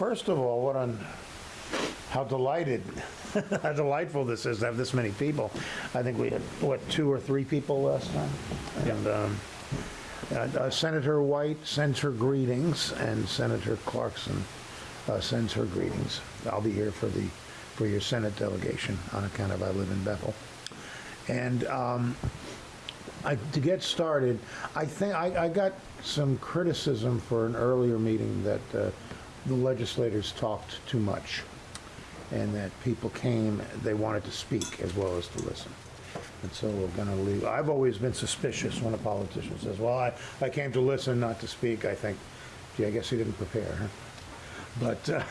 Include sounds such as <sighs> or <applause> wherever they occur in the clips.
first of all, what on, how delighted, <laughs> how delightful this is to have this many people. I think we had, what, two or three people last time? And um, uh, uh, Senator White sends her greetings, and Senator Clarkson uh, sends her greetings. I'll be here for the, for your Senate delegation on account of I live in Bethel. And um, I, to get started, I think, I, I got some criticism for an earlier meeting that uh, the legislators talked too much, and that people came, they wanted to speak as well as to listen. And so we're gonna leave, I've always been suspicious when a politician says, well, I, I came to listen, not to speak. I think, gee, I guess he didn't prepare, huh? But uh,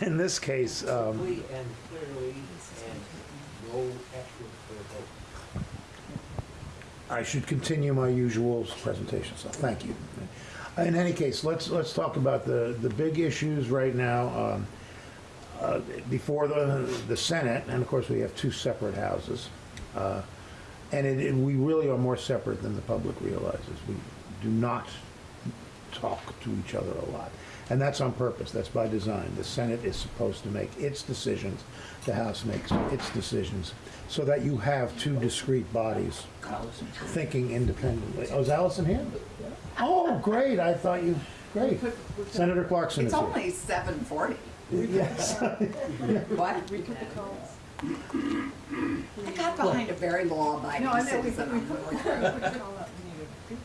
<laughs> in this case, um, Simply and clearly, and no extra for a vote. I should continue my usual presentation, so thank you. In any case, let's, let's talk about the, the big issues right now. um, uh, Before the, the Senate, and of course, we have two separate houses. uh, And it, it- we really are more separate than the public realizes. We do not talk to each other a lot. And that's on purpose, that's by design. The Senate is supposed to make its decisions, the House makes its decisions, so that you have two discrete bodies thinking independently. Oh, is Alison here? Oh, great, I thought you, great. Senator Clarkson is It's here. only seven forty. Yes. <laughs> What? I got behind a very law-abiding No, I know, we, we citizen. put, we put the call up, needed people.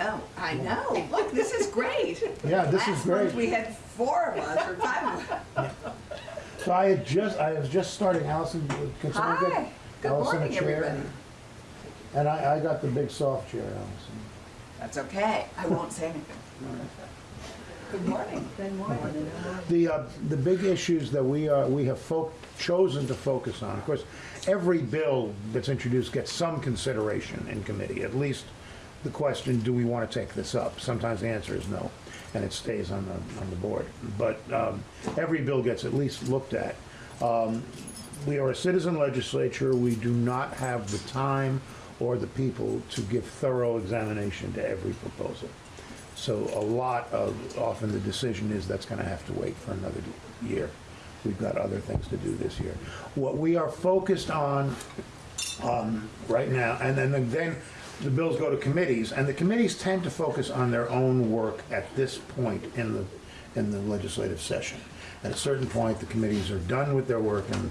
Oh, I know. Look, this is great. Yeah, this is Last month, great. we had four of us or five of us. So I had just, I was just starting, Alison, can someone get Hi. Good Alison a morning, chair? everybody. And I, I got the big soft chair, Alison. That's okay. I won't say anything. Good morning. Then morning. The, uh, the big issues that we are, we have fo- chosen to focus on, of course, every bill that's introduced gets some consideration in committee, at least the question, do we want to take this up? Sometimes the answer is no, and it stays on the, on the board. But um, every bill gets at least looked at. Um, We are a citizen legislature, we do not have the time or the people to give thorough examination to every proposal. So a lot of, often the decision is that's gonna have to wait for another year. We've got other things to do this year. What we are focused on, um, right now, and then, then the bills go to committees, and the committees tend to focus on their own work at this point in the, in the legislative session. At a certain point, the committees are done with their work and,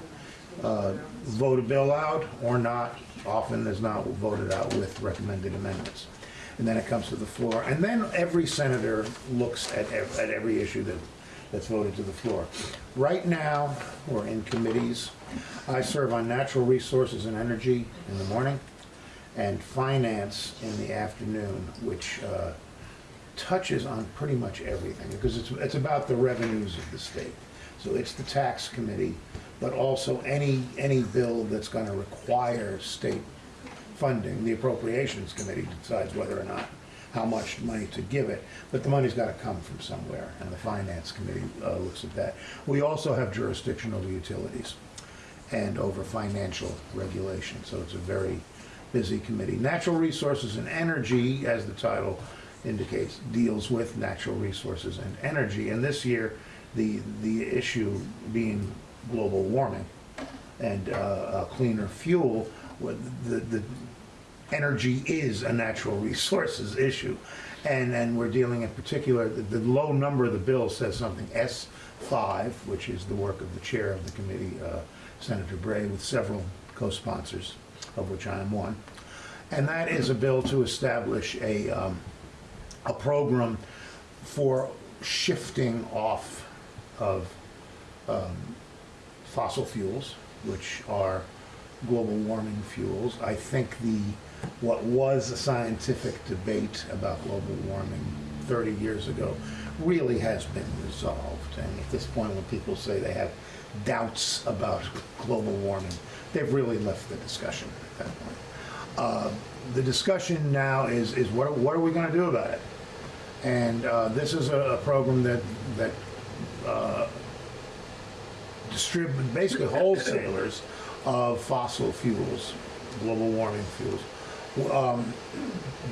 uh, vote a bill out or not, often is not voted out with recommended amendments and then it comes to the floor. And then every senator looks at, ev- at every issue that, that's voted to the floor. Right now, we're in committees. I serve on natural resources and energy in the morning, and finance in the afternoon, which uh, touches on pretty much everything, because it's, it's about the revenues of the state. So it's the tax committee, but also any, any bill that's gonna require state funding, the appropriations committee decides whether or not, how much money to give it, but the money's gotta come from somewhere, and the finance committee uh, looks at that. We also have jurisdiction over utilities and over financial regulation, so it's a very busy committee. Natural resources and energy, as the title indicates, deals with natural resources and energy, and this year, the, the issue being global warming and uh, cleaner fuel, the, the energy is a natural <laughs> resources issue. And, and we're dealing in particular, the, the low number of the bill says something, S five, which is the work of the chair of the committee, uh, Senator Bray, with several co-sponsors, of which I am one. And that is a bill to establish a, um, a program for shifting off of um, fossil fuels, which are global warming fuels. I think the, what was a scientific debate about global warming 30 years ago really has been resolved. And at this point, when people say they have doubts about <laughs> global warming, they've really left the discussion Uh, The discussion now is, is what, what are we gonna do about it? And uh, this is a, a program that, that uh, distribute, basically wholesalers of fossil fuels, global warming fuels, um,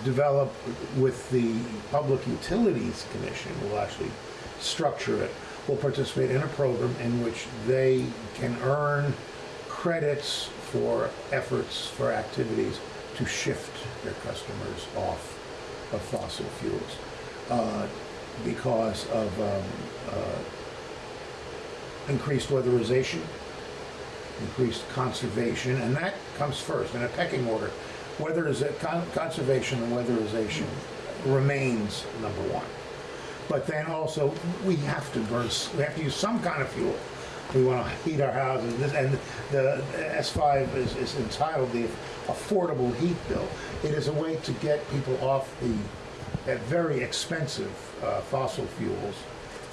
develop with the Public Utilities Commission, will actually structure it, will participate in a program in which they can earn credits for efforts, for activities to shift their customers off of fossil fuels uh, because of um, uh, increased weatherization, increased conservation, and that comes first in a pecking order. Whether is it con- conservation and weatherization remains number one. But then also, we have to burn, we have to use some kind of fuel. We want to heat our houses, and the S5 is, is entitled the Affordable Heat Bill. It is a way to get people off the, very expensive uh, fossil fuels.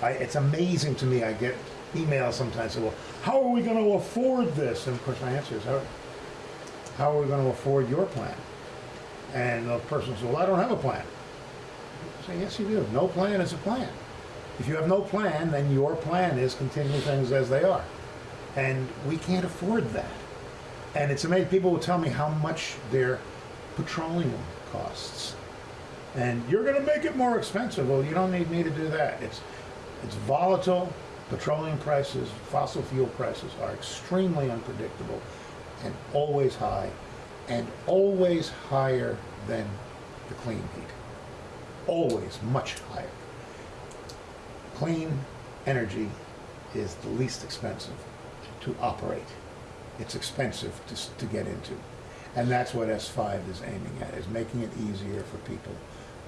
I, it's amazing to me, I get emails sometimes, well, how are we going to afford this? And of course, my answer is, how, how are we going to afford your plan? And the person says, well, I don't have a plan. I say, yes, you do. No plan is a plan. If you have no plan, then your plan is continue things as they are. And we can't afford that. And it's amazing, people will tell me how much their petroleum costs. And you're gonna make it more expensive. Well, you don't need me to do that. It's, it's volatile. Petroleum prices, fossil fuel prices are extremely unpredictable and always high and always higher than the clean heat. Always much higher. Clean energy is the least expensive to operate. It's expensive to, to get into. And that's what S5 is aiming at, is making it easier for people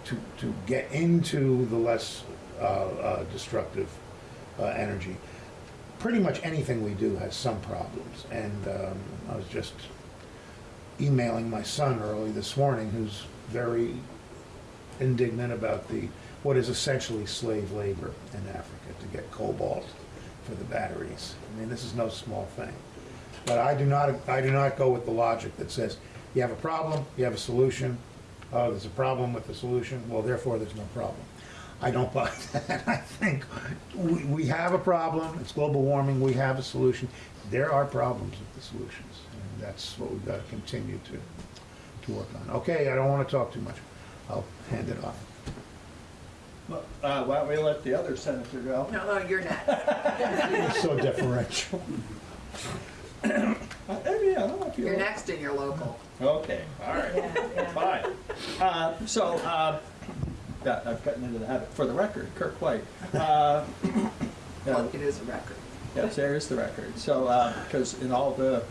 to, to get into the less uh, uh, destructive uh, energy. Pretty much anything we do has some problems. And um, I was just emailing my son early this morning, who's very indignant about the, what is essentially slave labor in Africa to get cobalt for the batteries. I mean, this is no small thing. But I do not, I do not go with the logic that says, you have a problem, you have a solution, oh, there's a problem with the solution, well, therefore, there's no problem. I don't buy <laughs> that. I think we, we have a problem, it's global warming, we have a solution. There are problems with the solutions, and that's what we've got to continue to, to work on. Okay, I don't want to talk too much. I'll hand it off. Well, uh, Why don't we let the other senator go? No, no, you're not. <laughs> You're so deferential. Uh, Yeah, I don't know if you. You're next in your local. Okay, all right, Yeah, yeah. fine. Uh, So, uh, yeah, I've gotten into the habit, for the record, Kirk White. uh, <laughs> Well, yeah, it is a record. Yes, there is the record. So, because in all the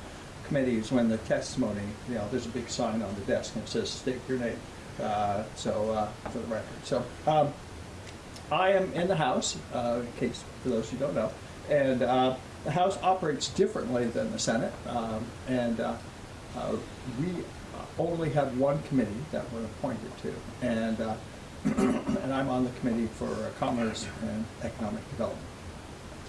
committees, when the testimony, you know, there's a big sign on the desk and it says, state your name. Uh, So, uh, for the record. So, um, I am in the House, uh, in case, for those who don't know, and uh, the House operates differently than the Senate. um, And uh, uh, we only have one committee that we're appointed to. And, uh, <clears throat> and I'm on the committee for Commerce and Economic Development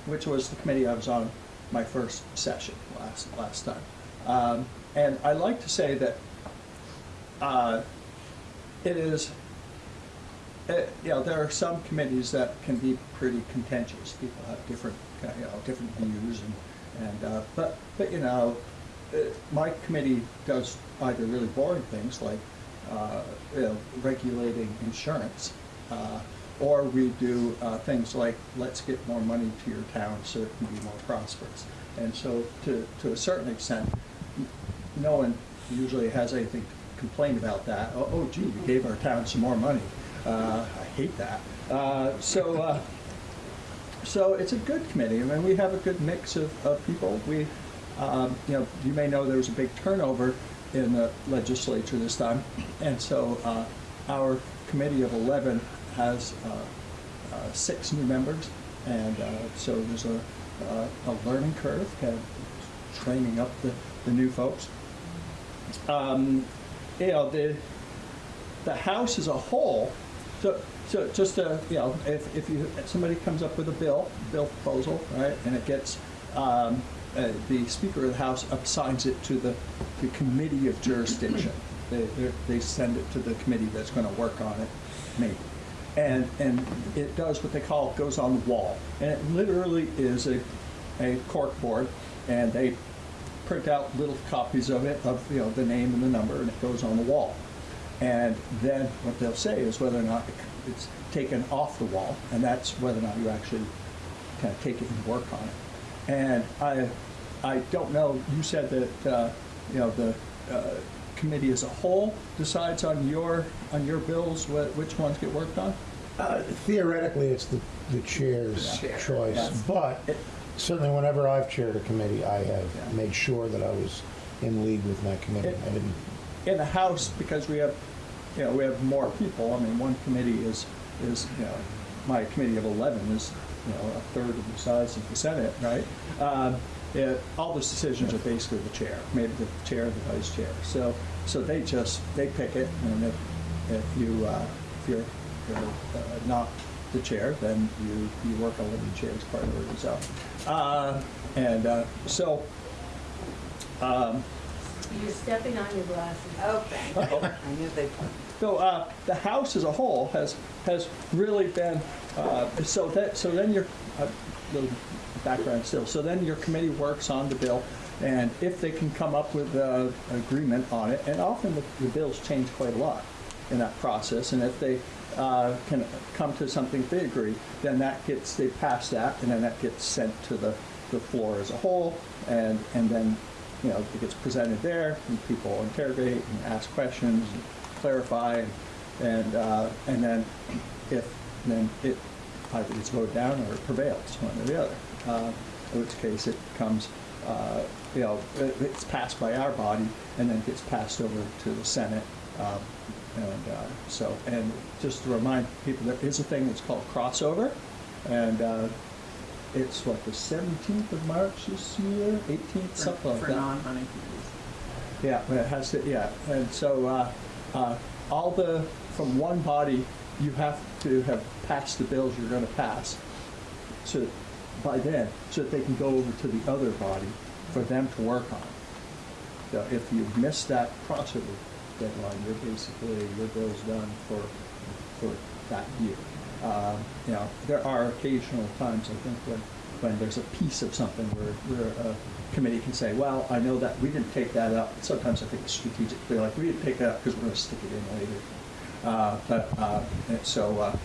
which was the committee I was on my first session last, last time. Um, and I like to say that it is, uh, you know, there are some committees that can be pretty contentious. People have different, uh, you know, different views and, and uh, but, but, you know, uh, my committee does either really boring things like, uh, you know, regulating insurance, uh, or we do uh, things like, let's get more money to your town so it can be more prosperous. And so to, to a certain extent, no one usually has anything to complain about that. Oh, oh gee, we gave our town some more money. Uh, I hate that. Uh, So, uh, so it's a good committee. I mean, we have a good mix of, of people. We, um, you know, you may know there was a big turnover in the legislature this time. And so uh, our committee of 11 has uh, uh, six new members. And so there's a, a learning curve, kind of training up the, the new folks. Um, you know, the, the House as a whole, so, so just to, you know, if, if you, if somebody comes up with a bill, bill proposal, right, and it gets, um, uh, the Speaker of the House assigns it to the, the committee of jurisdiction. <clears throat> They, they send it to the committee that's gonna work on it, maybe. And, and it does what they call, goes on the wall. And it literally is a, a cork board, and they print out little copies of it, of, you know, the name and the number, and it goes on the wall. And then what they'll say is whether or not it's taken off the wall, and that's whether or not you actually kind of take it and work on it. And I, I don't know, you said that, uh, you know, the uh, committee as a whole decides on your, on your bills, wh- which ones get worked on? Uh, Theoretically, it's the, the chair's Chair, choice, yes. but It- certainly whenever I've chaired a committee, I have Yeah. made sure that I was in league with my committee. It- I didn't, in the House, because we have, you know, we have more people, I mean, one committee is, is, you know, my committee of 11 is, you know, a third of the size of the Senate, right? Um, it- All those decisions are basically the chair, maybe the chair, the vice chair. So, so they just, they pick it, and if, if you, uh, if you're, you're uh, not the chair, then you, you work on the chair's priorities are. Uh, And uh, so, um, You're stepping on your glasses. <laughs> Oh, thank you. I knew they, So uh, the House as a whole has, has really been, uh, so that, so then your, uh, little background still, so then your committee works on the bill, and if they can come up with uh, an agreement on it, and often the the bills change quite a lot in that process, and if they uh, can come to something they agree, then that gets, they pass that, and then that gets sent to the, the floor as a whole, and, and then, you know, it gets presented there, and people interrogate and ask questions, and clarify, and, and, uh, and then if, then it either gets voted down or it prevails, one or the other. Uh, in which case it comes, uh, you know, it- it's passed by our body and then gets passed over to the Senate. Um, and uh, so, and just to remind people, there is a thing that's called crossover, and uh, it's what the 17th of March this year, 18th, something like for that. non-hunting committees. Yeah, but it has to, yeah, and so, uh, uh, all the, from one body, you have to have passed the bills you're gonna pass. So, by then, so that they can go over to the other body for them to work on. So if you miss that crossover deadline, you're basically, your bill's done for, for that year. Um, You know, there are occasional times, I think, when, when there's a piece of something where, where a committee can say, well, I know that, we didn't take that up. Sometimes I think it's strategic, they're like, we didn't take that up because we're gonna stick it in later. Uh, But, uh, so, uh,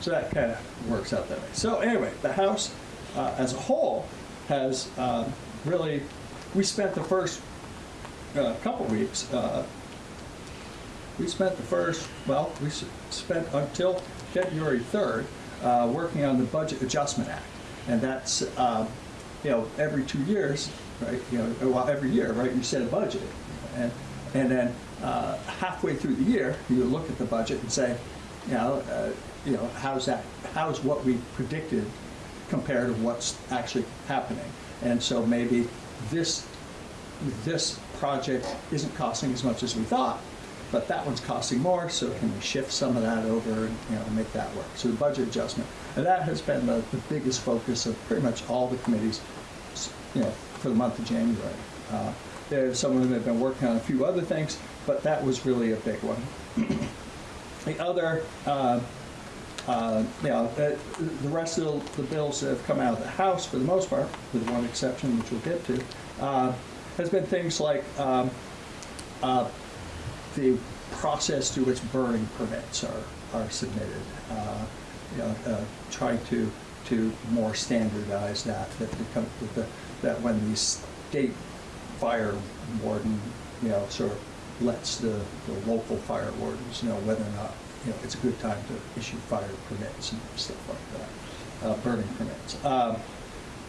so that kind of works out that way. So anyway, the House uh, as a whole has um, really, we spent the first uh, couple weeks, uh, we spent the first, well, we spent until February 3rd uh, working on the Budget Adjustment Act. And that's, uh, you know, every two years, right, you know, well, every year, right, you set a budget. And, and then uh, halfway through the year, you look at the budget and say, you know, uh, you know, how's that, how's what we predicted compared to what's actually happening? And so maybe this this project isn't costing as much as we thought, but that one's costing more, so can we shift some of that over and, you know, make that work? So the budget adjustment. And that has been the, the biggest focus of pretty much all the committees, you know, for the month of January. Uh, some of them have been working on a few other things, but that was really a big one. <clears throat> The other, uh, uh, you know, uh, the rest of the bills that have come out of the House, for the most part, with one exception, which we'll get to, uh, has been things like um, uh, the process through which burning permits are, are submitted. Uh, You know, uh, trying to, to more standardize that, that become, that the, that when the state fire warden, you know, sort of lets the, the local fire wardens know whether or not, you know, it's a good time to issue fire permits and stuff like that, uh, burning permits. Um,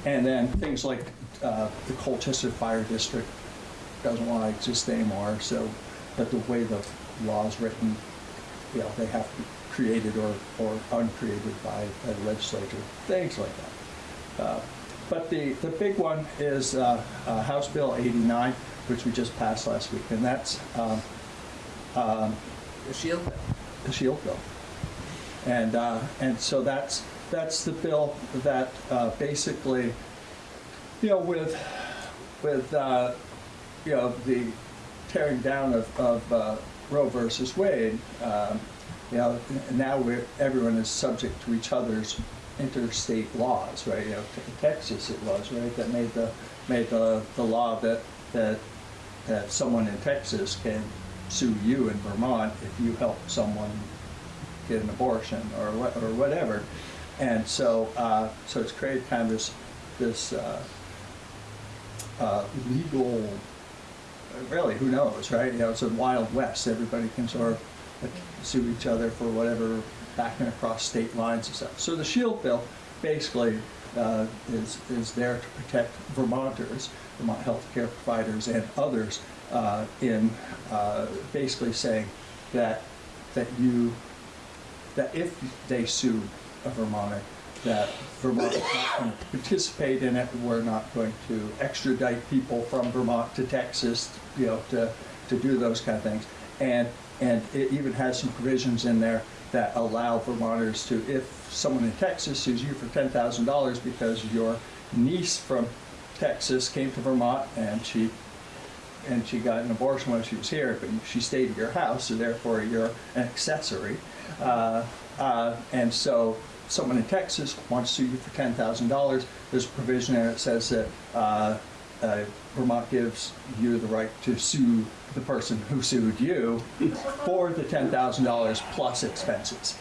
And then things like uh, the Colchester Fire District doesn't want to exist anymore, so, but the way the law is written, you know, they have to be created or, or uncreated by a legislature, things like that. Uh, But the, the big one is uh, uh, House Bill 89, which we just passed last week, and that's um, um, The shield bill. the shield bill. And, uh, and so that's, that's the bill that uh, basically, you know, with, with, uh, you know, the tearing down of, of uh, Roe versus Wade, um, you know, now everyone is subject to each other's interstate laws, right? You know, Texas it was, right, that made the, made the, the law that, that, that someone in Texas can sue you in Vermont if you help someone get an abortion or what, or whatever. and so, uh, so it's created kind of this, this, uh, uh, legal, really, who knows, right? You know, it's a wild west. Everybody can sort of sue each other for whatever, backing across state lines and stuff. So the Shield Bill basically uh, is, is there to protect Vermonters, Vermont healthcare providers, and others uh, in uh, basically saying that, that you, that if they sue a Vermonter, that Vermont is not going to participate in it, we're not going to extradite people from Vermont to Texas, you know, to, to do those kind of things. And, and it even has some provisions in there that allow Vermonters to, if someone in Texas sues you for ten thousand dollars because your niece from Texas came to Vermont and she and she got an abortion when she was here, but she stayed at your house, so therefore you're an accessory. Uh, uh, and so someone in Texas wants to sue you for ten thousand dollars. There's a provision there that says that uh, uh, Vermont gives you the right to sue the person who sued you for the ten thousand dollars plus expenses.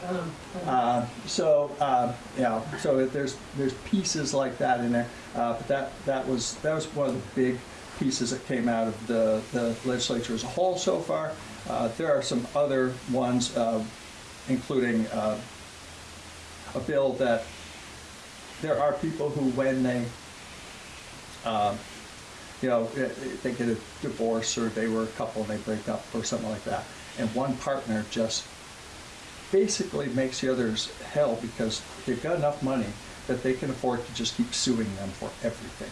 Uh, so, uh, you know, so there's there's pieces like that in there, uh, but that that was that was one of the big pieces that came out of the, the legislature as a whole so far. Uh, there are some other ones, uh, including uh, a bill that there are people who, when they, um, you know, eh, eh, they get a divorce or they were a couple and they break up or something like that, and one partner just basically makes the others hell because they've got enough money that they can afford to just keep suing them for everything.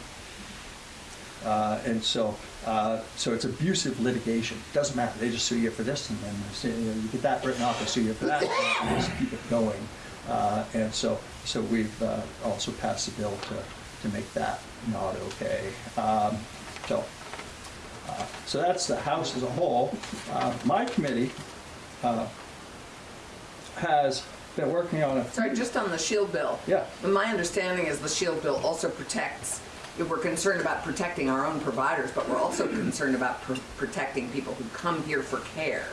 Uh, and so, uh, so it's abusive litigation. Doesn't matter. They just sue you for this, and then you, know, you get that written off. They sue you for that, and just keep it going. Uh, and so, so we've uh, also passed a bill to to make that not okay. Um, so, uh, so that's the House as a whole. Uh, my committee uh, has been working on a. Sorry, just on the shield bill. Yeah. My understanding is the shield bill also protects, if we're concerned about protecting our own providers, but we're also concerned about pr- protecting people who come here for care.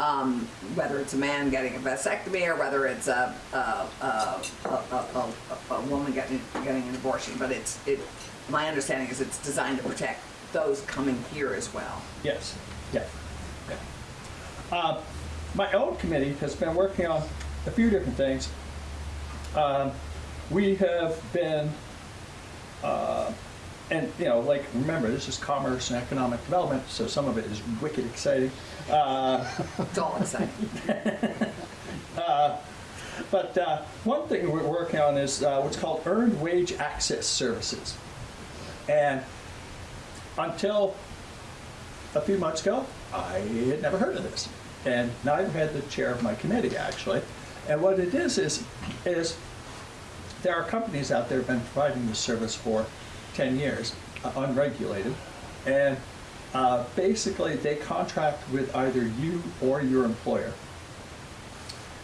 Um, whether it's a man getting a vasectomy or whether it's a, a, a, a, a, woman getting, getting an abortion. But it's, it, my understanding is it's designed to protect those coming here as well. Yes, yeah, yeah. Uh, My own committee has been working on a few different things. Um, We have been, uh, and, you know, like, remember, this is commerce and economic development, so some of it is wicked exciting. Uh, <laughs> It's all exciting. <laughs> But uh, one thing we're working on is uh, what's called earned wage access services. And until a few months ago, I had never heard of this. And neither had the chair of my committee, actually. And what it is, is, is there are companies out there who have been providing this service for 10 years, uh, unregulated. And uh, basically, they contract with either you or your employer.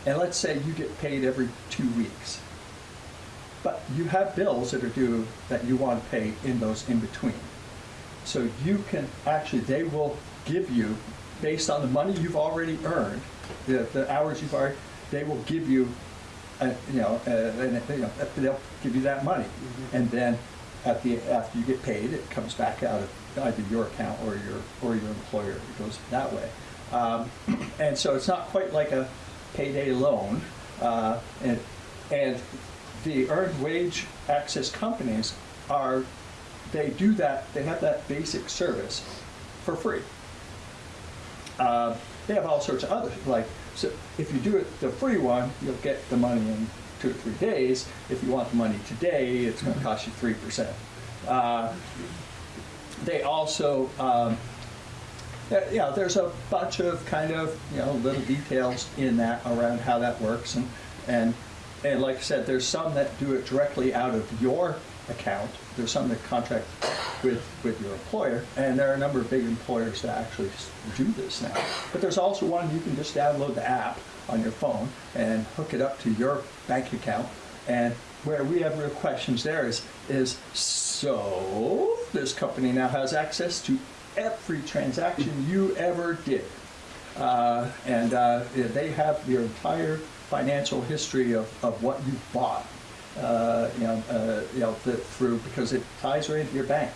And let's say you get paid every two weeks. But you have bills that are due that you want to pay in those in between. So you can, actually, they will give you, based on the money you've already earned, the, the hours you've already, they will give you, uh, you know, uh, and, you know, they'll give you that money. And then at the, after you get paid, it comes back out of either your account or your, or your employer. It goes that way. Um, <clears throat> and so it's not quite like a payday loan. Uh, and, and the earned wage access companies are, they do that, they have that basic service for free. Uh, they have all sorts of other, like, so if you do it, the free one, you'll get the money in two or three days. If you want the money today, it's gonna cost you three percent. Uh, They also, um, there's a bunch of kind of, you know, little details in that around how that works. And, and, and like I said, there's some that do it directly out of your account. There's some that contract with, with your employer. And there are a number of big employers that actually do this now. But there's also one, you can just download the app on your phone and hook it up to your bank account. And where we have real questions there is, is so this company now has access to every transaction you ever did. Uh, and uh, they have your entire financial history of, of what you bought, uh, you know, uh, you know, the, through, because it ties right into your bank.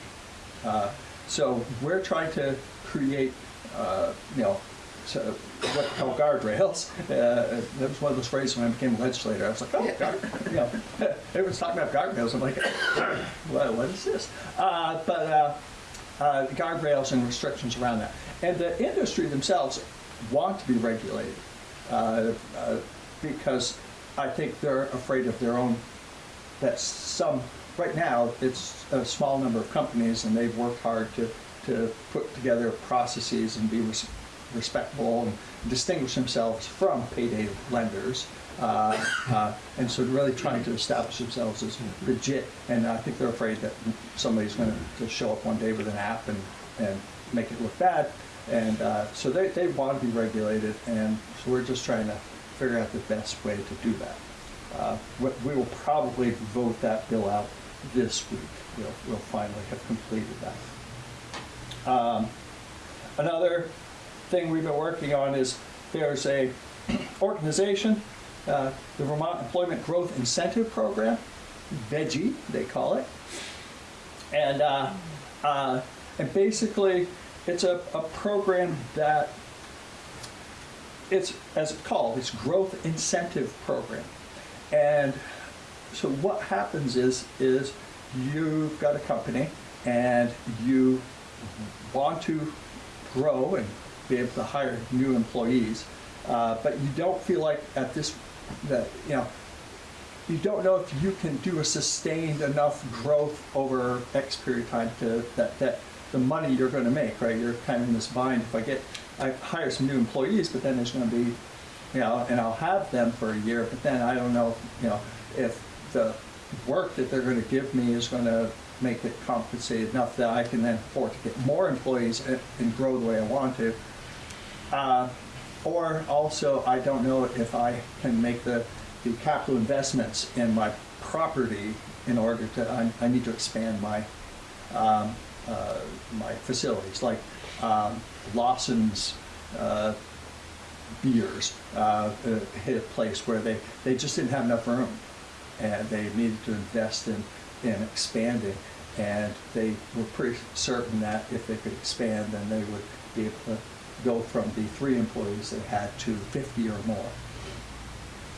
Uh, So we're trying to create, uh, you know, so what we call guardrails. Uh, That was one of those phrases when I became a legislator. I was like, oh, guard, you know, <laughs> everyone's talking about guardrails. I'm like, <coughs> what, what is this? Uh, But uh, uh, guardrails and restrictions around that. And the industry themselves want to be regulated uh, uh, because I think they're afraid of their own, that some, right now, it's a small number of companies and they've worked hard to, to put together processes and be res- respectable and distinguish themselves from payday lenders. Uh, uh, and so really trying to establish themselves as legit. And I think they're afraid that somebody's going to show up one day with an app and, and make it look bad. And uh, so they, they want to be regulated, and so we're just trying to figure out the best way to do that. Uh, we, we will probably vote that bill out this week. We'll, we'll finally have completed that. Um, Another thing we've been working on is there's a organization, uh, the Vermont Employment Growth Incentive Program, VEGgie, they call it. And, uh, uh, and basically, it's a, a program that it's, as it's called, it's growth incentive program. And so what happens is, is you've got a company and you want to grow and be able to hire new employees, uh, but you don't feel like at this, that, you know, you don't know if you can do a sustained enough growth over X period of time to, that, that the money you're gonna make, right? You're kind of in this bind, if I get, I hire some new employees, but then there's gonna be, you know, and I'll have them for a year, but then I don't know, you know, if the work that they're gonna give me is gonna make it compensated enough that I can then afford to get more employees and, and grow the way I want to. Uh, Or also, I don't know if I can make the, the capital investments in my property in order to, I, I need to expand my, um, uh, my facilities, like um, Lawson's uh, Beers uh, uh, hit a place where they, they just didn't have enough room. And they needed to invest in, in expanding. And they were pretty certain that if they could expand, then they would be able to go from the three employees they had to 50 or more.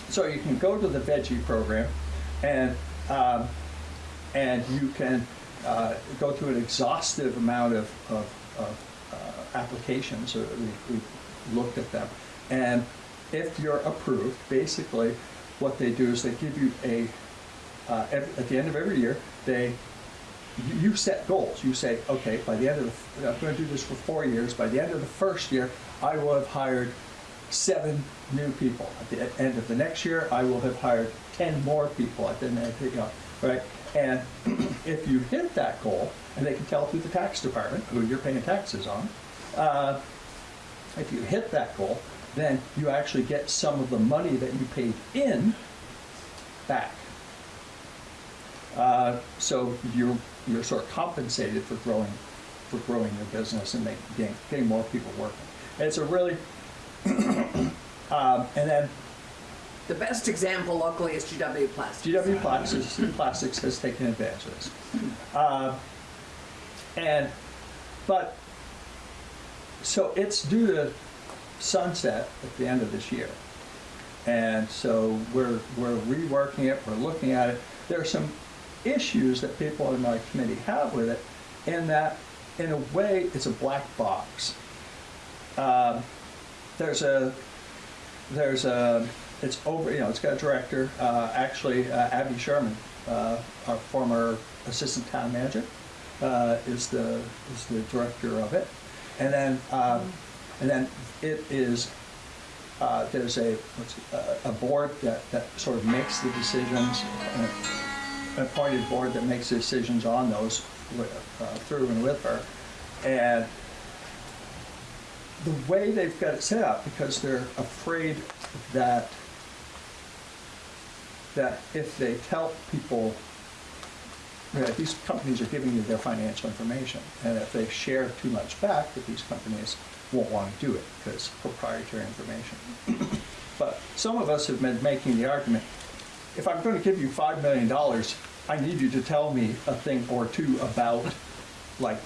So you can go to the veggie program and, um, and you can uh, go through an exhaustive amount of, of, of uh, applications. We, we looked at them. And if you're approved, basically what they do is they give you a, uh, at the end of every year, they you- you set goals. You say, okay, by the end of the, I'm going to do this for four years. By the end of the first year, I will have hired seven new people. At the end of the next year, I will have hired 10 more people. At the end, you know, right? And <clears throat> if you hit that goal, and they can tell through the tax department who you're paying taxes on, uh, if you hit that goal, then you actually get some of the money that you paid in back. Uh, So you're, you're sort of compensated for growing, for growing your business and getting, getting more people working. And it's a really, <clears throat> um, and then The best example locally is GW Plastics. GW Plastics, Plastics has taken advantage of this. Uh, <laughs> And, but, so it's due to sunset at the end of this year. And so we're, we're reworking it, we're looking at it. There are some issues that people in my committee have with it, in that, in a way, it's a black box. Um, There's a, there's a, it's over, you know, it's got a director, uh, actually uh, Abby Sherman, uh, our former assistant town manager, uh, is the, is the director of it. And then, um, and then it is, uh, there's a, what's, uh, a board that, that sort of makes the decisions, an appointed board that makes decisions on those with, uh, through and with her. And the way they've got it set up, because they're afraid that that if they tell people that these companies are giving you their financial information, and if they share too much back, that these companies won't want to do it because proprietary information. But some of us have been making the argument, if I'm going to give you $5 million, I need you to tell me a thing or two about, like,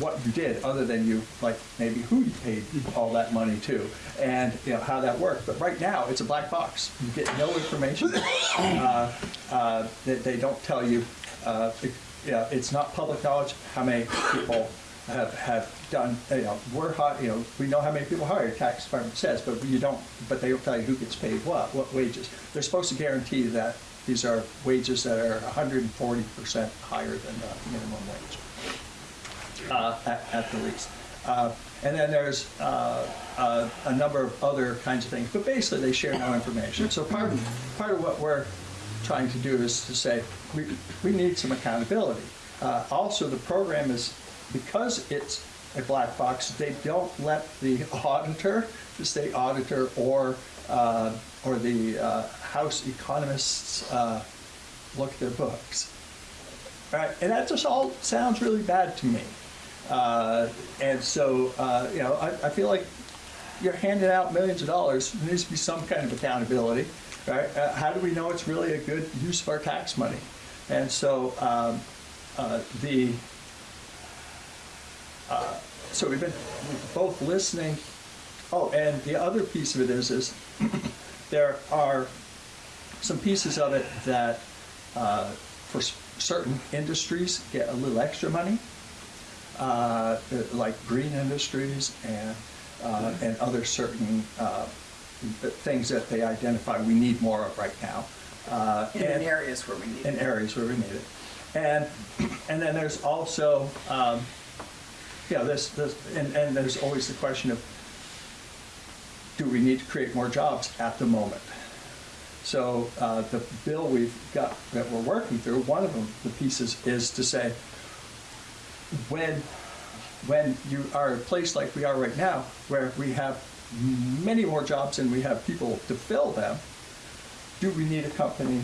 what you did, other than you, like, maybe who you paid all that money to, and, you know, how that worked. But right now, it's a black box. You get no information. <coughs> Uh, uh, They, they don't tell you, uh, it- you know, it's not public knowledge how many people have, have done, you know, we're hot, you know, we know how many people hired, tax department says, but you don't, but they don't tell you who gets paid what, what wages. They're supposed to guarantee that these are wages that are hundred and forty percent higher than the minimum wage uh, at, at the least. Uh, and then there's uh, uh, a number of other kinds of things, but basically they share no information. So part of, part of what we're trying to do is to say we, we need some accountability. Uh, also, the program is because it's a black box, they don't let the <laughs> auditor, the state auditor, or uh, or the uh, House economists uh, look at their books. Right, and that just all sounds really bad to me. Uh, and so, uh, you know, I, I feel like you're handing out millions of dollars. There needs to be some kind of accountability, right? Uh, how do we know it's really a good use of our tax money? And so, um, uh, the uh, so we've been both listening. Oh, and the other piece of it is, is <coughs> there are some pieces of it that uh, for s- certain industries get a little extra money, uh, like green industries and uh, and other certain uh, things that they identify we need more of right now. Uh, In and- areas where we need in it. areas where we need it. And, <coughs> and then there's also, um, know, this, this, and, and there's always the question of, do we need to create more jobs at the moment? So, uh, the bill we've got, that we're working through, one of them, the pieces is to say, when, when you are a place like we are right now, where we have many more jobs and we have people to fill them, do we need a company,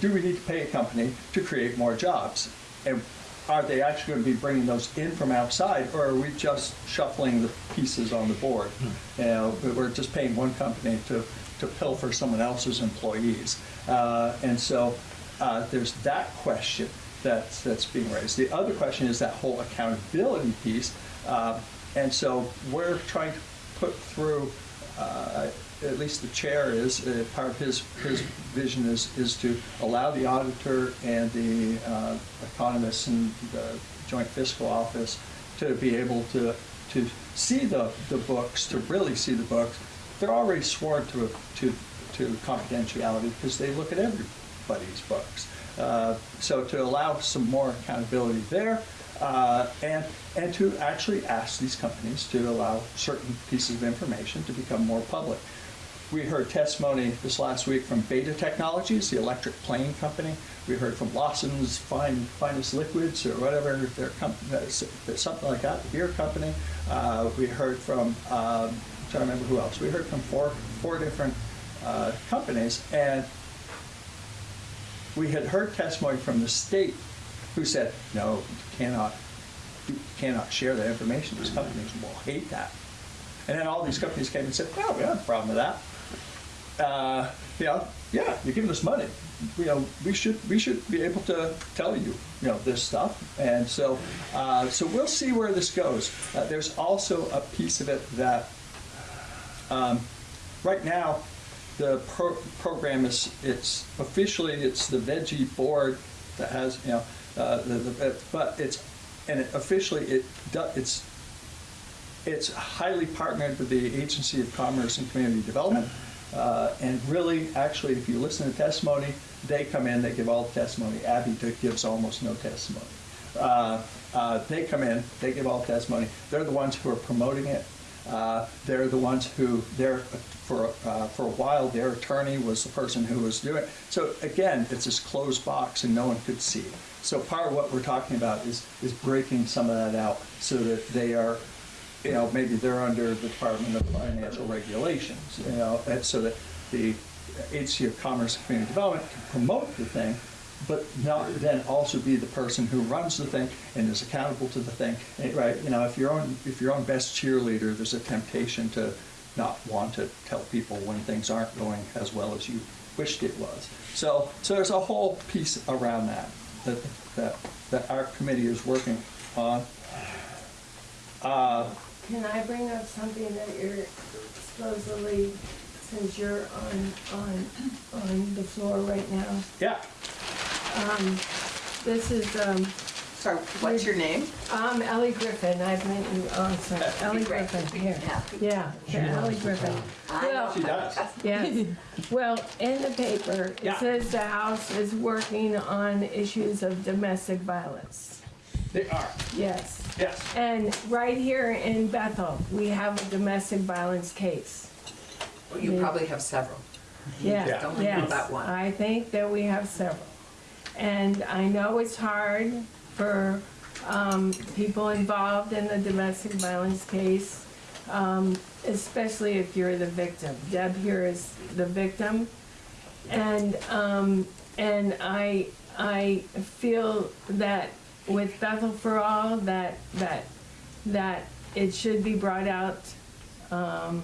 do we need to pay a company to create more jobs? And are they actually going to be bringing those in from outside, or are we just shuffling the pieces on the board? You know, we're just paying one company to, to pilfer someone else's employees. Uh, and so uh, there's that question that's, that's being raised. The other question is that whole accountability piece. Uh, and so we're trying to put through, uh, at least the chair is, uh, part of his, his vision is, is to allow the auditor and the uh, economists and the joint fiscal office to be able to, to see the, the books, to really see the books. They're already sworn to, to, to confidentiality because they look at everybody's books. Uh, So to allow some more accountability there, uh, and, and to actually ask these companies to allow certain pieces of information to become more public. We heard testimony this last week from Beta Technologies, the electric plane company. We heard from Lawson's Fine, Finest Liquids or whatever their company, something like that, the beer company. Uh, we heard from, um, I'm trying to remember who else. We heard from four, four different uh, companies, and we had heard testimony from the state who said, no, you cannot, you cannot share that information. These companies will hate that. And then all these companies came and said, no, we don't have a problem with that. Uh, you know, yeah, you're giving us money. You know, we should we should be able to tell you, you know, this stuff. And so, uh, so we'll see where this goes. Uh, there's also a piece of it that um, right now the pro- program is it's officially it's the veggie board that has you know uh, the, the, but it's and it officially it it's it's highly partnered with the Agency of Commerce and Community Development. Uh, and really, actually, if you listen to testimony, they come in, they give all the testimony. Abby gives almost no testimony. Uh, uh, they come in, they give all the testimony. They're the ones who are promoting it. Uh, they're the ones who, they're, for, uh, for a while, their attorney was the person who was doing it. So again, it's this closed box and no one could see. So part of what we're talking about is, is breaking some of that out so that they are you know, maybe they're under the Department of Financial Regulations, you know, and so that the Agency of Commerce and Community Development can promote the thing, but not then also be the person who runs the thing and is accountable to the thing, Eh, right? You know, if you're on if you're on best cheerleader, there's a temptation to not want to tell people when things aren't going as well as you wished it was. So, so there's a whole piece around that, that, that, that our committee is working on. Uh, Can I bring up something that you're supposedly, since you're on, on, on the floor right now? yeah, Um, this is, um, Sorry, what's your name? I'm Ellie Griffin, I've been, oh, sorry, Ellie Great. Griffin, here. Yeah. Yeah, Ellie Griffin. Well, she does. Yes, well, in the paper, it Yeah. says the House is working on issues of domestic violence. They are, Yes. yes. And right here in Bethel, we have a domestic violence case. Well, You probably have several. Yeah, Yeah. Don't know yes. about one. I think that we have several. And I know it's hard for um, people involved in the domestic violence case, um, especially if you're the victim. Deb here is the victim. And, um, and I, I feel that with Bethel for All, that, that, that it should be brought out, um,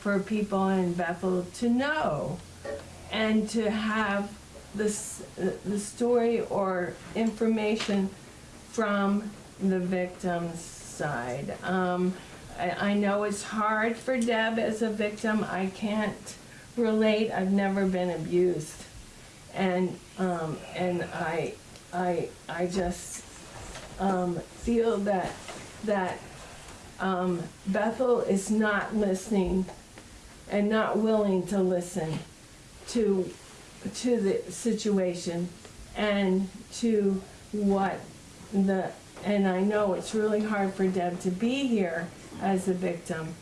for people in Bethel to know and to have this, the story or information from the victim's side. Um, I, I know it's hard for Deb as a victim. I can't relate. I've never been abused. And, um, and I, I, I just, um, feel that, that, um, Bethel is not listening and not willing to listen to, to the situation and to what the, and I know it's really hard for Deb to be here as a victim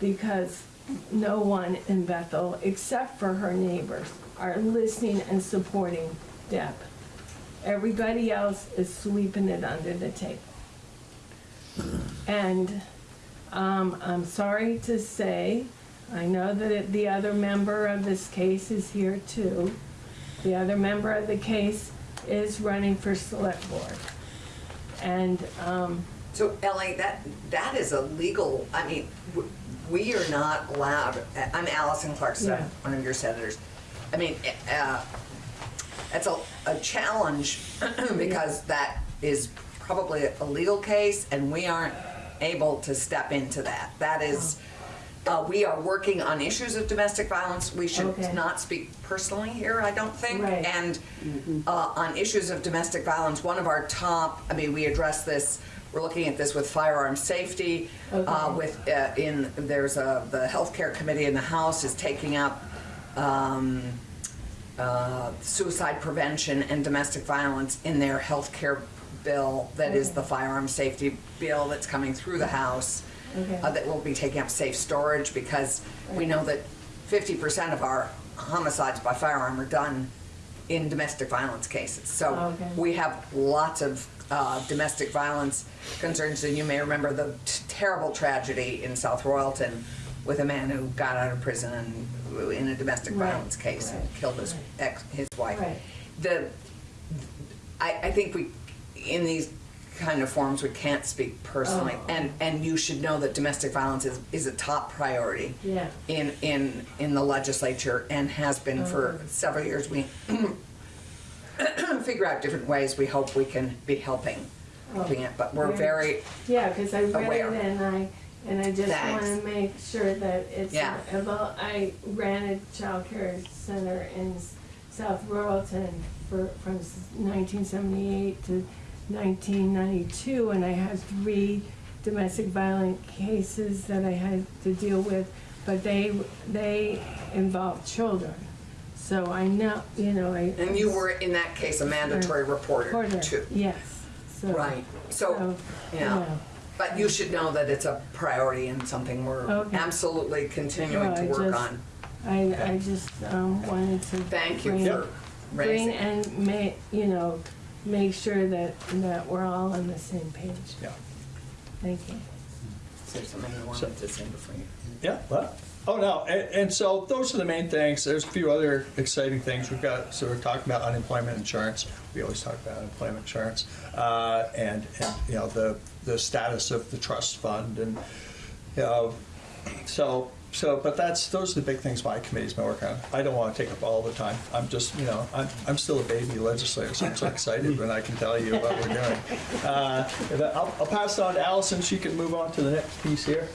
because no one in Bethel, except for her neighbors, are listening and supporting Deb. Everybody else is sweeping it under the table. And um, I'm sorry to say, I know that it- the other member of this case is here too. The other member of the case is running for select board. And, um, So Ellie, that, that is a legal, I mean, we are not allowed, I'm Alison Clarkson, Yeah. one of your senators. I mean, uh, it's a, a challenge <clears throat> because that is probably a legal case and we aren't able to step into that. That is, uh, we are working on issues of domestic violence. We should Okay. not speak personally here, I don't think. Right. And uh, on issues of domestic violence, one of our top, I mean, we address this, we're looking at this with firearm safety, uh, with, uh, in, there's a, the healthcare committee in the House is taking up um, uh, suicide prevention and domestic violence in their healthcare bill that is the firearm safety bill that's coming through the House. Okay. uh, That will be taking up safe storage because we know that fifty percent of our homicides by firearm are done in domestic violence cases. So Okay. we have lots of uh, domestic violence concerns, and you may remember the t- terrible tragedy in South Royalton with a man who got out of prison and, in a domestic Right, violence case and killed his right. ex, his wife. Right. The, I, I think we, in these kind of forms we can't speak personally, Oh. and, and you should know that domestic violence is, is a top priority yeah, in, in, in the legislature and has been for Oh. several years. We <coughs> figure out different ways we hope we can be helping, helping it, but we're Right. very, yeah, because I read Aware. it and I, and I just want Thanks. to make sure that it's, Yeah. well, I ran a childcare center in S- South Royalton for, from nineteen seventy-eight to nineteen ninety-two, and I had three domestic violent cases that I had to deal with, but they, they involved children. So I know, you know, I. and you were in that case a mandatory reporter Reporter, too. Yes, so. Right, so, yeah. But you should know that it's a priority and something we're Okay. absolutely continuing Well, to I work just- on. I, I just, um, wanted to. Thank you bring- for Bring raising. and ma, you know, make sure that, that we're all on the same page. Yeah. Thank you. Is there something you wanted to say before you? Yeah, what? Oh, no, and, and so those are the main things. There's a few other exciting things. We've got, so we're talking about unemployment insurance. We always talk about unemployment insurance. Uh, and, and, you know, the, the status of the trust fund and, know, so so, but that's, those are the big things my committee's been working on. I don't want to take up all the time. I'm just, you know, I'm, I'm still a baby legislator, so I'm so excited when I can tell you what we're doing. Uh, I'll, I'll pass it on to Alison. She can move on to the next piece here.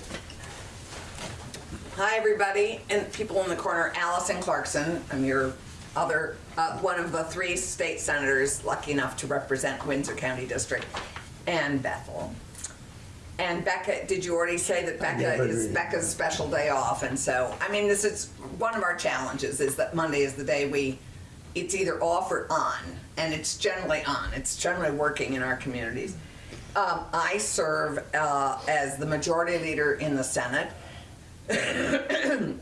Hi, everybody, and people in the corner, Alison Clarkson. I'm your other, uh, one of the three state senators lucky enough to represent Windsor County District and Bethel. And Becca, did you already say that Becca did. is Becca's special day off? And so, I mean, this is one of our challenges is that Monday is the day we, it's either off or on, and it's generally on. It's generally working in our communities. Um, I serve uh, as the majority leader in the Senate. <coughs>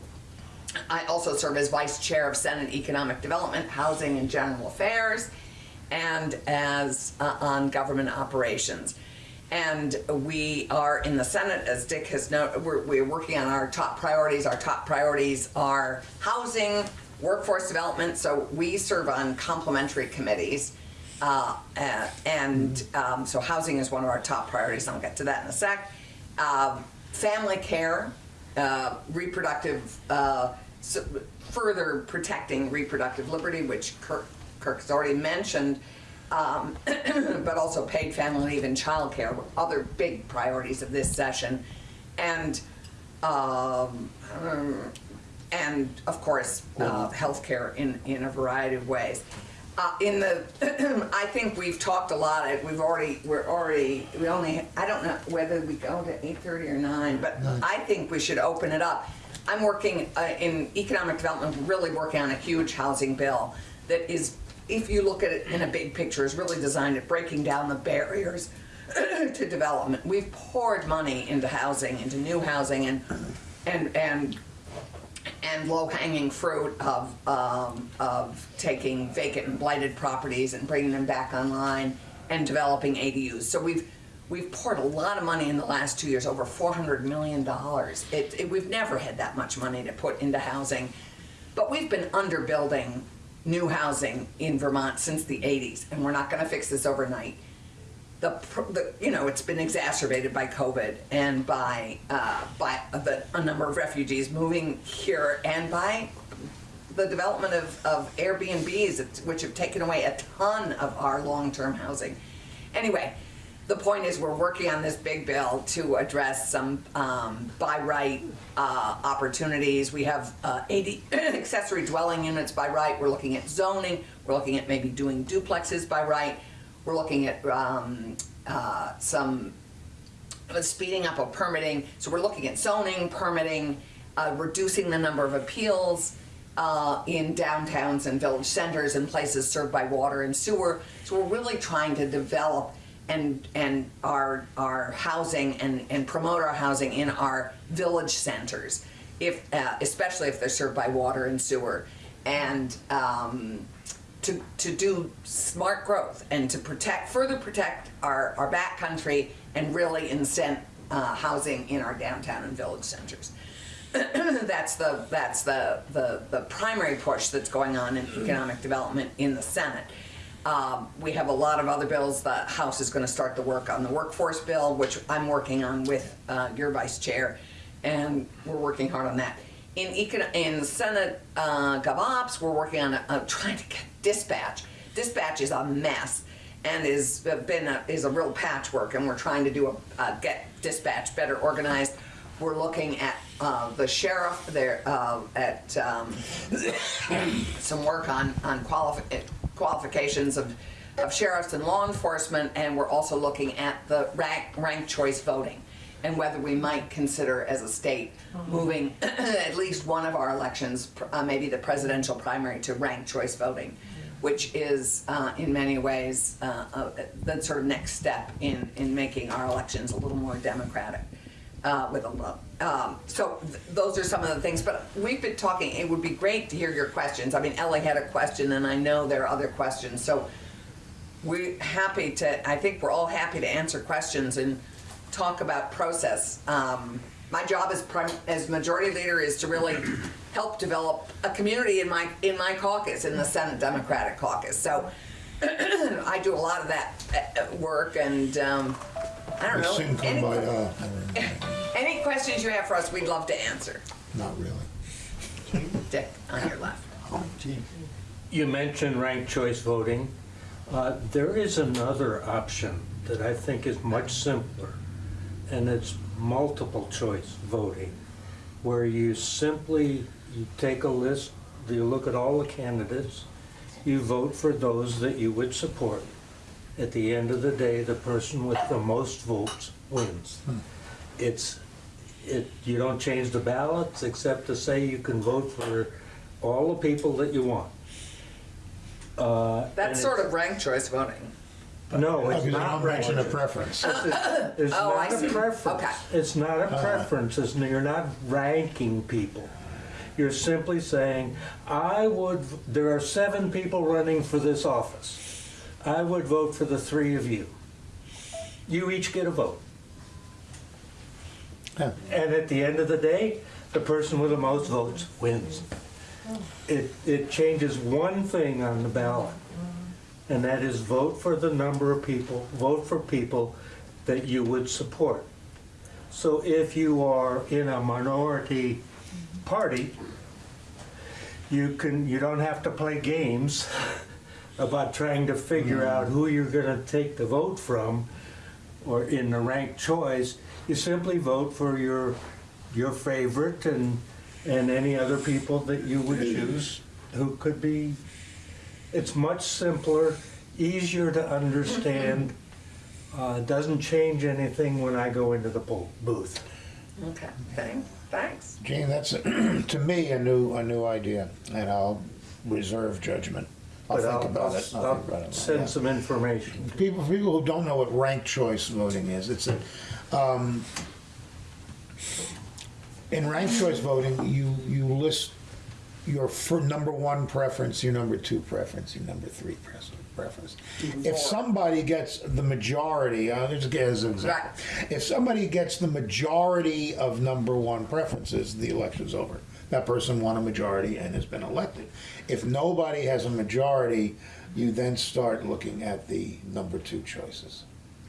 I also serve as vice chair of Senate Economic Development, Housing and General Affairs, and as uh, on government operations. And we are in the Senate, as Dick has noted, we're, we're working on our top priorities. Our top priorities are housing, workforce development. So we serve on complementary committees. Uh, uh, and um, so housing is one of our top priorities. I'll get to that in a sec. Um, family care, uh, reproductive, uh, s further protecting reproductive liberty, which Kirk has already mentioned, um, <clears throat> but also paid family leave and childcare, were other big priorities of this session. And, um, and of course, uh, healthcare in, in a variety of ways. Uh, in the, <clears throat> I think we've talked a lot, we've already, we're already, we only, I don't know whether we go to eight thirty or nine, but I think we should open it up. I'm working uh, in economic development, really working on a huge housing bill that is, if you look at it in a big picture, is really designed at breaking down the barriers <clears throat> to development. We've poured money into housing, into new housing and, and, and and low-hanging fruit of, um, of taking vacant and blighted properties and bringing them back online and developing ADUs. So we've, we've poured a lot of money in the last two years, over four hundred million dollars. It, it, we've never had that much money to put into housing. But we've been underbuilding new housing in Vermont since the eighties, and we're not gonna fix this overnight the, the you know it's been exacerbated by COVID and by uh, by the, a number of refugees moving here and by the development of, of Airbnbs, which have taken away a ton of our long-term housing. Anyway, the point is we're working on this big bill to address some um, by right uh, opportunities. We have uh, 80 <clears throat> accessory dwelling units by right. We're looking at zoning. We're looking at maybe doing duplexes by right. We're looking at um, uh, some uh, speeding up of permitting. So we're looking at zoning, permitting, uh, reducing the number of appeals uh, in downtowns and village centers and places served by water and sewer. So we're really trying to develop and and our our housing and and promote our housing in our village centers, if uh, especially if they're served by water and sewer, and um, to, to do smart growth and to protect, further protect our, our backcountry and really incent uh, housing in our downtown and village centers. <clears throat> that's the, that's the, the, the primary push that's going on in economic development in the Senate. Um, we have a lot of other bills. The House is going to start the work on the workforce bill, which I'm working on with uh, your vice chair, and we're working hard on that. In econ- in Senate uh, GovOps, we're working on uh, trying to get dispatch. Dispatch is a mess and is been a, is a real patchwork, and we're trying to do a uh, get dispatch better organized. We're looking at uh, the sheriff there uh, at um, <coughs> some work on on qualifi- qualifications of of sheriffs and law enforcement, and we're also looking at the rank rank choice voting and whether we might consider as a state moving <clears throat> at least one of our elections, uh, maybe the presidential primary, to rank choice voting, which is uh, in many ways uh, uh, the sort of next step in, in making our elections a little more democratic. Uh, with a lot. Um, so th- those are some of the things, but we've been talking, it would be great to hear your questions. I mean, Ellie had a question and I know there are other questions, so we're happy to, I think we're all happy to answer questions and talk about process. Um, my job as as majority leader is to really help develop a community in my in my caucus in the Senate Democratic Caucus. So <clears throat> I do a lot of that uh, work, and um, I don't know Soon come any, by, uh, <laughs> any questions you have for us. We'd love to answer. Not really. Dick, on your left. You mentioned ranked choice voting. Uh, There is another option that I think is much simpler, and it's multiple choice voting, where you simply, you take a list, you look at all the candidates, you vote for those that you would support. At the end of the day, the person with the most votes wins. It's, it, you don't change the ballots except to say you can vote for all the people that you want. Uh, That's sort of ranked choice voting. No, it's not don't mention a ranked. preference. It's Oh, I not see. a preference. Okay. It's not a preference, it's, you're not ranking people. You're simply saying, I would, there are seven people running for this office. I would vote for the three of you. You each get a vote. Yeah. And at the end of the day, the person with the most votes wins. It, it changes one thing on the ballot, and that is vote for the number of people, vote for people that you would support. So if you are in a minority party, you can, you don't have to play games <laughs> about trying to figure out who you're gonna take the vote from, or in the ranked choice, you simply vote for your, your favorite and, and any other people that you would choose who could be, it's much simpler, easier to understand, <laughs> uh, doesn't change anything when I go into the poll booth. Okay, thanks, thanks. Gene, that's, <clears throat> to me, a new, a new idea, and I'll reserve judgment. I'll But think about it. I'll think about it, yeah. send some information. People, people who don't know what ranked choice voting is, it's a, um, in ranked choice voting, you, you list your fir, number one preference, your number two preference, your number three pres- preference. If somebody gets the majority, uh, just as an example, if somebody gets the majority of number one preferences, the election's over. That person won a majority and has been elected. If nobody has a majority, you then start looking at the number two choices.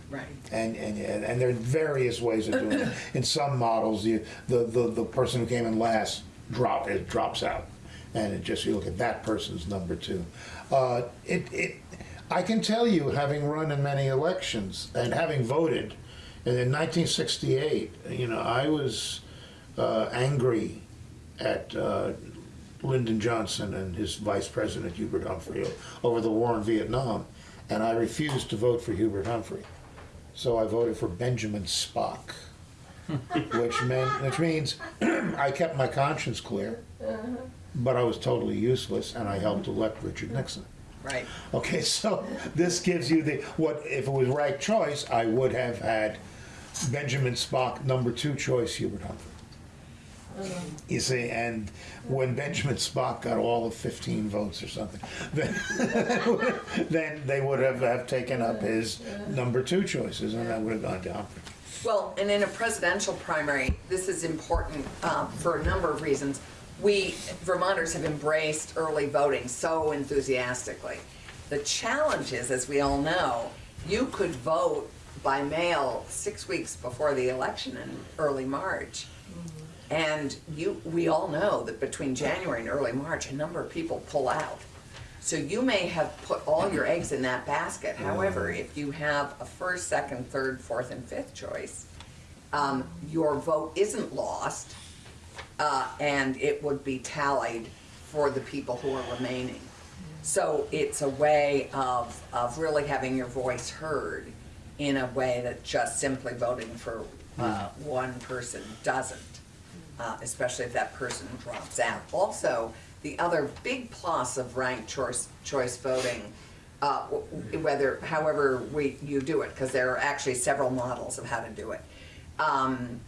Right. And, and, and there are various ways of doing it. <laughs> In some models, you, the, the, the person who came in last drop, it drops out. And it just, you look at that person's number two. Uh, it, it, I can tell you, having run in many elections and having voted, and in 1968, you know, I was uh, angry at uh, Lyndon Johnson and his vice president Hubert Humphrey over the war in Vietnam, and I refused to vote for Hubert Humphrey. So I voted for Benjamin Spock, <laughs> which meant, which means <clears throat> I kept my conscience clear, but I was totally useless, and I helped elect Richard Nixon. Right. Okay, so this gives you the, what, if it was right choice, I would have had Benjamin Spock, number two choice, Hubert Humphrey. You see, and when Benjamin Spock got all of 15 votes or something, then, <laughs> then they would have, have taken up his number two choices, and that would have gone down. Well, and in a presidential primary, this is important um, for a number of reasons. We Vermonters have embraced early voting so enthusiastically. The challenge is, as we all know, you could vote by mail six weeks before the election in early March. And you, we all know that between January and early March, a number of people pull out. So you may have put all your eggs in that basket. However, if you have a first, second, third, fourth, and fifth choice, um, your vote isn't lost, uh, and it would be tallied for the people who are remaining. So it's a way of, of really having your voice heard in a way that just simply voting for uh, one person doesn't, uh, especially if that person drops out. Also, the other big plus of ranked choice, choice voting, uh, whether, however we, you do it, because there are actually several models of how to do it, um,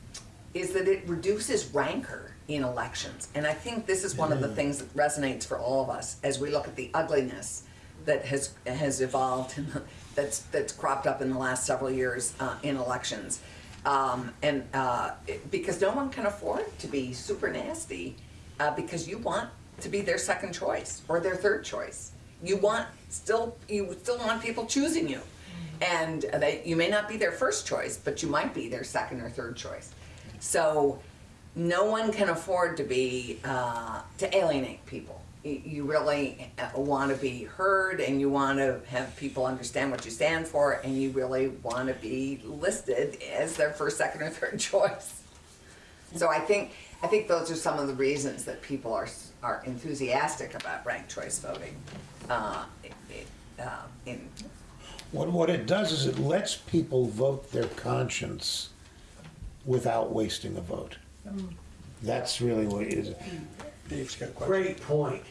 is that it reduces rancor in elections. And I think this is one of the things that resonates for all of us as we look at the ugliness that has, has evolved, in <laughs> the- that's, that's cropped up in the last several years uh, in elections. Um, and uh, because no one can afford to be super nasty uh, because you want to be their second choice or their third choice. You want still you still want people choosing you, and they you may not be their first choice, but you might be their second or third choice. So no one can afford to be uh, to alienate people. You, you really want to be heard, and you want to have people understand what you stand for, and you really want to be listed as their first, second, or third <laughs> choice. So I think I think those are some of the reasons that people are are enthusiastic about ranked choice voting. Uh, it- it, uh, in What, what it does is it lets people vote their conscience without wasting a vote. That's really what it is. Dave's got a question. Great point.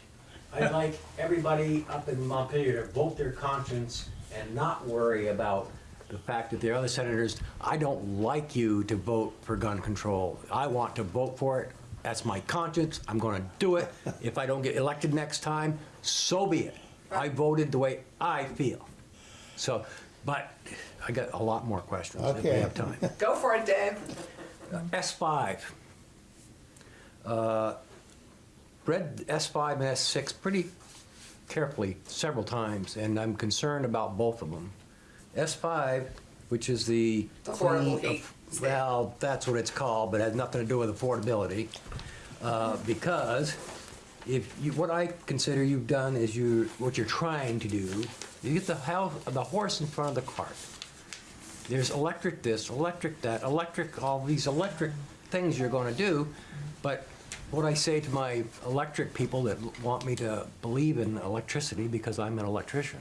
I'd like everybody up in Montpelier to vote their conscience and not worry about the fact that the other senators, I don't like you to vote for gun control. I want to vote for it. That's my conscience. I'm going to do it. If I don't get elected next time, so be it. I voted the way I feel. So, but I got a lot more questions if we have time. go for it, Dave. S5. Uh, Read S5 and S6 pretty carefully several times, and I'm concerned about both of them. S5, which is the. Clean- heat. Well, that's what it's called, but it has nothing to do with affordability. Uh, Because if you, what I consider you've done is you, what you're trying to do, you get the house, the horse in front of the cart. There's electric this, electric that, electric, all these electric things you're gonna do, but what I say to my electric people that want me to believe in electricity, because I'm an electrician,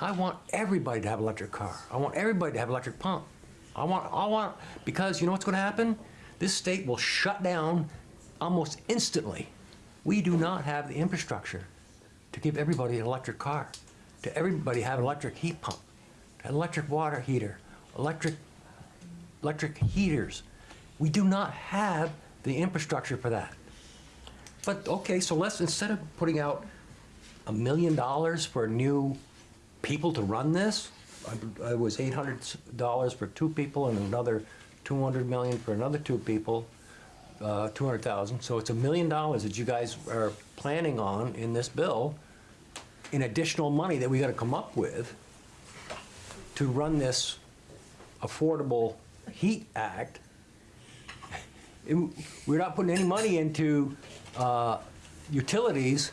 I want everybody to have an electric car. I want everybody to have an electric pump. I want, I want, because you know what's gonna happen? This state will shut down almost instantly. We do not have the infrastructure to give everybody an electric car, to everybody have an electric heat pump, an electric water heater, electric, electric heaters. We do not have the infrastructure for that. But, okay, so let's, instead of putting out a million dollars for new people to run this, I- I was eight hundred dollars for two people and another two hundred million for another two people, uh, two hundred thousand. So it's a million dollars that you guys are planning on in this bill, in additional money that we gotta come up with to run this Affordable Heat Act. It- We're not putting any money into uh, utilities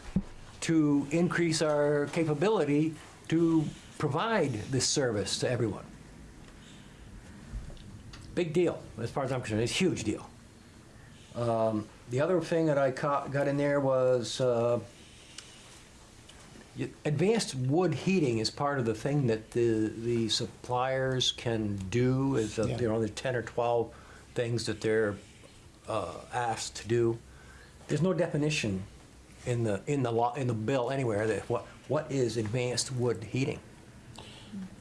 to increase our capability to provide this service to everyone. Big deal, as far as I'm concerned, it's a huge deal. Um, The other thing that I ca- got in there was uh, advanced wood heating is part of the thing that the, the suppliers can do, is, Yeah. you know, there's 10 or 12 things that they're uh, asked to do. There's no definition in the, in the law, in the bill anywhere that what, what is advanced wood heating?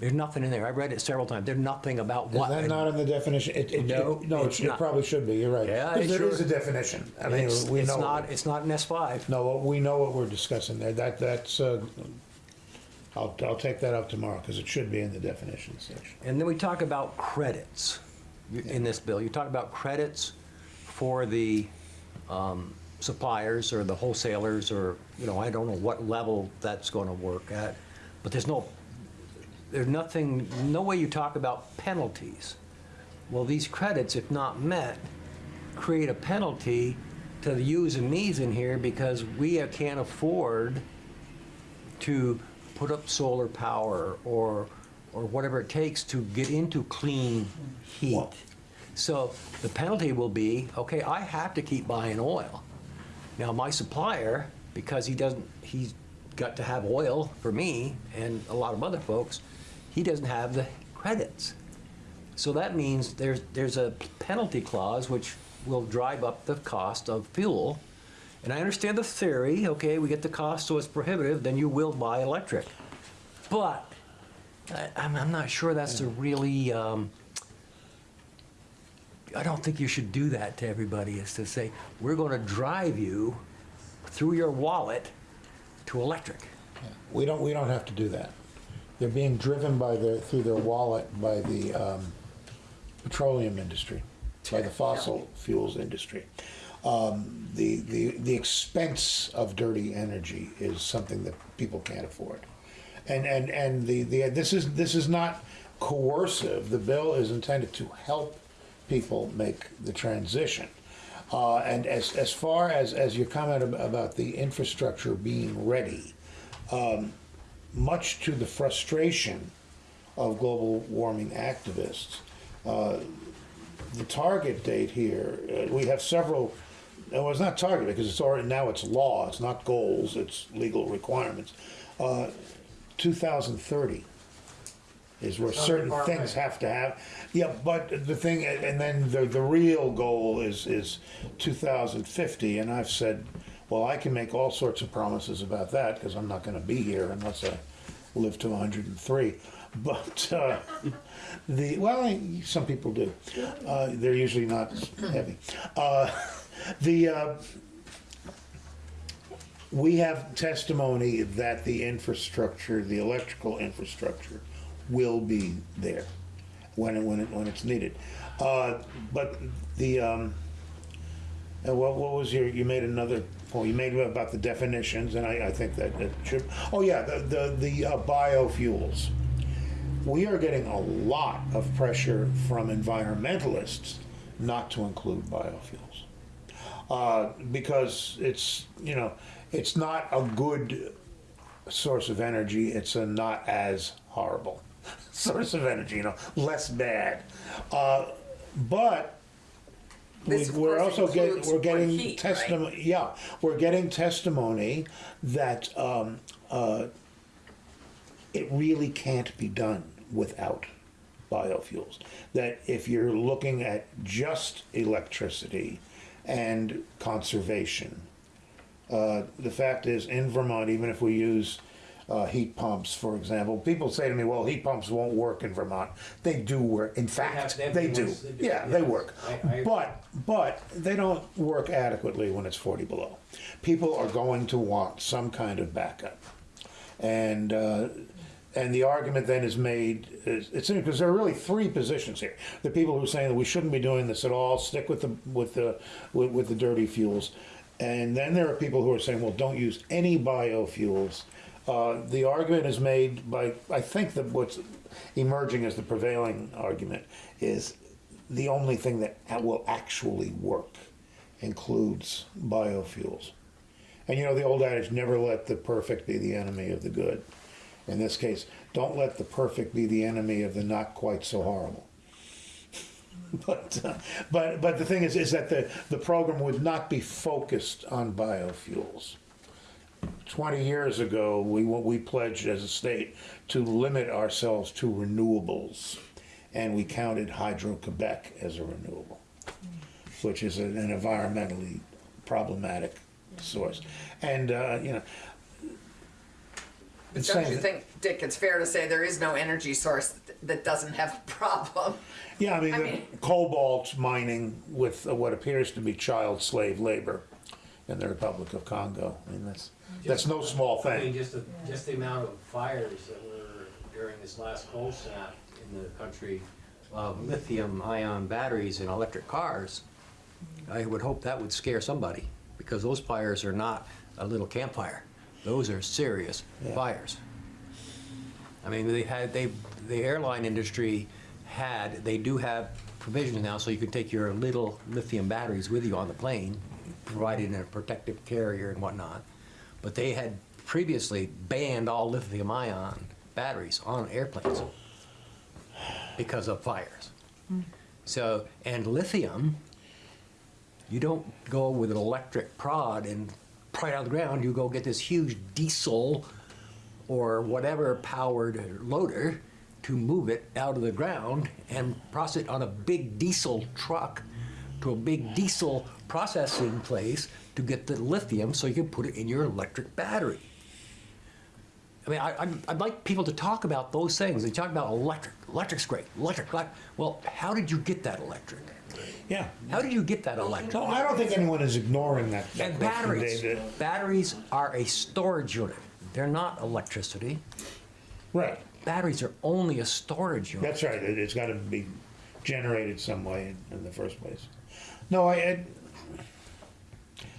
There's nothing in there. I've read it several times. There's nothing about Is what. that not in the definition? It- it- No, it- No, it's it it not. probably should be, you're right. Yeah, it there is a definition. I mean, It's, we it's know. not, it's not an S5. No, we know what we're discussing there. That, that's, uh, I'll, I'll take that up tomorrow, because it should be in the definition section. And then we talk about credits in this bill. You talk about credits for the um, suppliers or the wholesalers or, you know, I don't know what level that's going to work at. But there's no, there's nothing, no way you talk about penalties. Well, these credits, if not met, create a penalty to the yous and me's in here because we can't afford to put up solar power or, or whatever it takes to get into clean heat. Well- So the penalty will be, okay, I have to keep buying oil. Now, my supplier, because he doesn't, he's got to have oil for me and a lot of other folks, he doesn't have the credits. So that means there's, there's a penalty clause which will drive up the cost of fuel. And I understand the theory, okay, we get the cost so it's prohibitive, then you will buy electric. But I, I'm, I'm not sure that's a really, um, I don't think you should do that to everybody, is to say, we're gonna drive you through your wallet to electric. We don't, we don't have to do that. They're being driven by their, through their wallet by the um, petroleum industry, by the fossil fuels industry. Um, The, the, the expense of dirty energy is something that people can't afford. And, and, and the, the, this is, this is not coercive. The bill is intended to help people make the transition. Uh, and as, as far as, as your comment ab- about the infrastructure being ready, um, much to the frustration of global warming activists, uh, the target date here, uh, we have several, well, it's not target because it's already, now it's law, it's not goals, it's legal requirements. Uh, 2030 is where certain things have to have, yeah, but the thing, and then the, the real goal is, is 2050, and I've said, well, I can make all sorts of promises about that, because I'm not gonna be here unless I live to 103. But, uh, the, well, I- some people do. Uh, they're usually not heavy. Uh, the, uh, we have testimony that the infrastructure, the electrical infrastructure, will be there when it, when it, when it's needed. Uh, but the, um, uh, what, what was your, you made another point, you made about the definitions, and I, I think that it should, oh yeah, the, the, the uh, biofuels. We are getting a lot of pressure from environmentalists not to include biofuels uh, because it's you know it's not a good source of energy. It's a not as horrible <laughs> source of energy. You know, less bad. Uh, but we, This, of we're also getting we're getting heat, right? testimony. Yeah, we're getting testimony that um, uh, it really can't be done without biofuels. That if you're looking at just electricity and conservation, uh, the fact is, in Vermont, even if we use uh, heat pumps, for example, people say to me, "Well, heat pumps won't work in Vermont." They do work. In fact, they have they the do. do, Yeah, they work. I- I- But but they don't work adequately when it's 40 below. People are going to want some kind of backup, and. Uh, and the argument then is made, it's because there are really three positions here. The people who are saying that we shouldn't be doing this at all, stick with the, with the, with, with the dirty fuels. And then there are people who are saying, well, don't use any biofuels. Uh, the argument is made by, I think that what's emerging as the prevailing argument is the only thing that will actually work includes biofuels. And you know the old adage, never let the perfect be the enemy of the good. In this case, don't let the perfect be the enemy of the not quite so horrible. <laughs> But, uh, but, but the thing is, is that the, the program would not be focused on biofuels. 20 years ago, we, we pledged as a state to limit ourselves to renewables. And we counted Hydro-Quebec as a renewable, which is an an environmentally problematic source. And, uh, you know. it's Don't you think, Dick, it's fair to say there is no energy source that doesn't have a problem? Yeah, I mean, I mean- cobalt mining with what appears to be child slave labor in the Republic of Congo. I mean, that's, that's no small thing. I mean, thing. just the, just the amount of fires that were during this last cold snap in the country. uh, lithium ion batteries in electric cars, I would hope that would scare somebody, because those fires are not a little campfire. Those are serious Yeah. fires. I mean, they had, they, the airline industry had, they do have provisions now, so you can take your little lithium batteries with you on the plane, provided in a protective carrier and whatnot. But they had previously banned all lithium ion batteries on airplanes because of fires. Hmm. So, and lithium, you don't go with an electric prod and pry it out of the ground, you go get this huge diesel or whatever powered loader to move it out of the ground and process it on a big diesel truck to a big diesel processing place to get the lithium so you can put it in your electric battery. I mean, I, I'd, I'd like people to talk about those things. They talk about electric. Electric's great. Electric. elec- Well, how did you get that electric? Yeah. How did you get that electric? No, I don't think anyone is ignoring that. that And batteries. David. Batteries are a storage unit. They're not electricity. Right, Batteries are only a storage unit. that's right. It- It's got to be generated some way in, in the first place. No, I, I,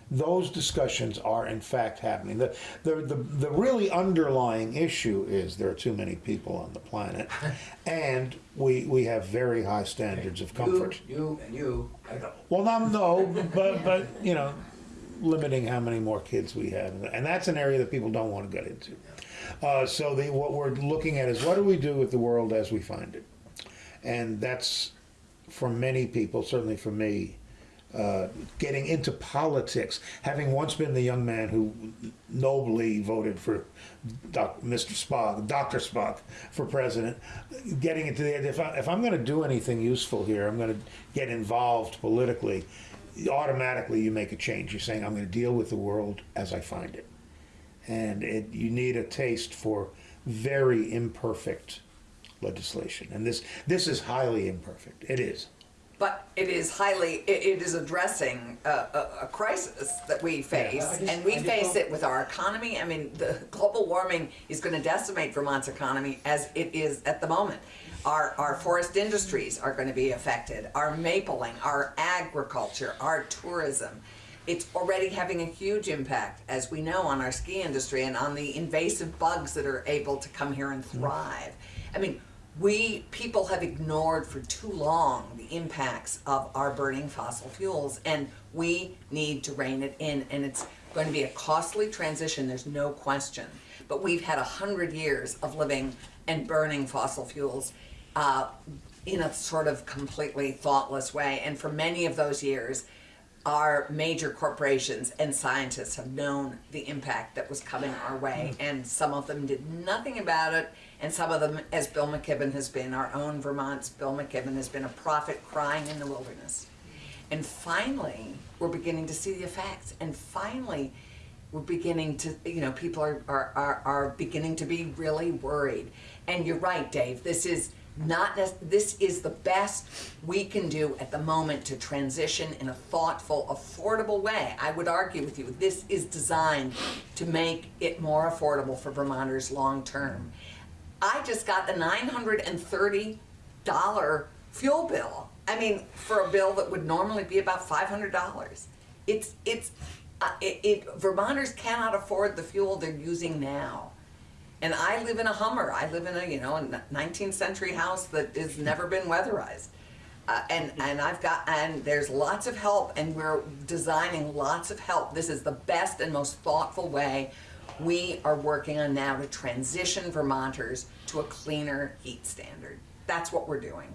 those discussions are in fact happening. The, the, the, the really underlying issue is there are too many people on the planet, <laughs> and we, we have very high standards of comfort. You, you and you. Well, no, no, <laughs> but, but, you know, limiting how many more kids we have, and that's an area that people don't want to get into. Uh, so the, what we're looking at is what do we do with the world as we find it? And that's, for many people, certainly for me, uh, getting into politics, having once been the young man who nobly voted for Doc, Mr. Spock, Dr. Spock for president, getting into the idea, if, I, if I'm going to do anything useful here, I'm going to get involved politically, automatically you make a change. You're saying, I'm going to deal with the world as I find it. And it, you need a taste for very imperfect legislation. And this, this is highly imperfect. It is. But it is highly, it, it is addressing a, a, a crisis that we face, I just- and we face it with our economy. I mean, the global warming is going to decimate Vermont's economy as it is at the moment. Our, our forest industries are going to be affected, our mapling, our agriculture, our tourism. It's already having a huge impact, as we know, on our ski industry and on the invasive bugs that are able to come here and thrive. I mean, we people have ignored for too long the impacts of our burning fossil fuels and we need to rein it in and it's going to be a costly transition there's no question. But we've had a hundred years of living and burning fossil fuels uh, in a sort of completely thoughtless way and for many of those years our major corporations and scientists have known the impact that was coming our way, mm. and some of them did nothing about it, and some of them, as Bill McKibben has been, our own Vermont's Bill McKibben has been a prophet crying in the wilderness. And finally, we're beginning to see the effects, and finally, we're beginning to, you know, people are, are, are, are beginning to be really worried. And you're right, Dave, this is not, nec- this is the best we can do at the moment to transition in a thoughtful, affordable way. I would argue with you, this is designed to make it more affordable for Vermonters long-term. I just got thirty dollar fuel bill. I mean, for a bill that would normally be about five hundred dollars. It's it's uh, it, it Vermonters cannot afford the fuel they're using now. And I live in a Hummer. I live in a you know a 19th century house that has never been weatherized. Uh, and and I've got and there's lots of help and we're designing lots of help. This is the best and most thoughtful way we are working on now to transition Vermonters to a cleaner heat standard. That's what we're doing.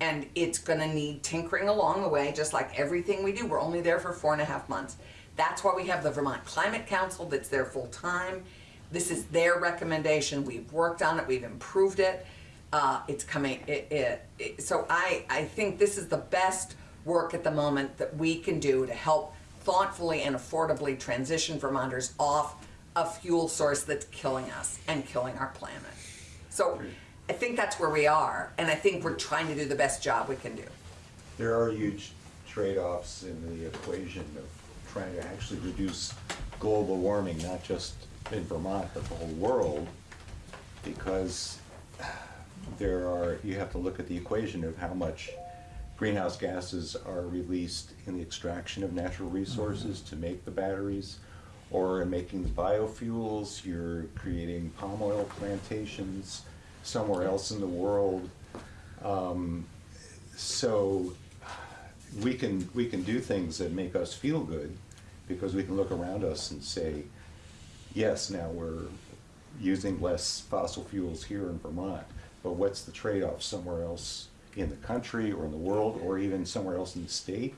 And it's gonna need tinkering along the way, just like everything we do. We're only there for four and a half months. That's why we have the Vermont Climate Council that's there full time. This is their recommendation. We've worked on it, we've improved it. Uh, it's coming, it, it, it, so I, I think this is the best work at the moment that we can do to help thoughtfully and affordably transition Vermonters off a fuel source that's killing us and killing our planet. So I think that's where we are, and I think we're trying to do the best job we can do. There are huge trade-offs in the equation of trying to actually reduce global warming, not just in Vermont, but the whole world, because there are, you have to look at the equation of how much greenhouse gases are released in the extraction of natural resources to make the batteries, or in making the biofuels, you're creating palm oil plantations somewhere else in the world. Um, so we can, we can do things that make us feel good because we can look around us and say, yes, now we're using less fossil fuels here in Vermont, but what's the trade-off somewhere else in the country or in the world or even somewhere else in the state?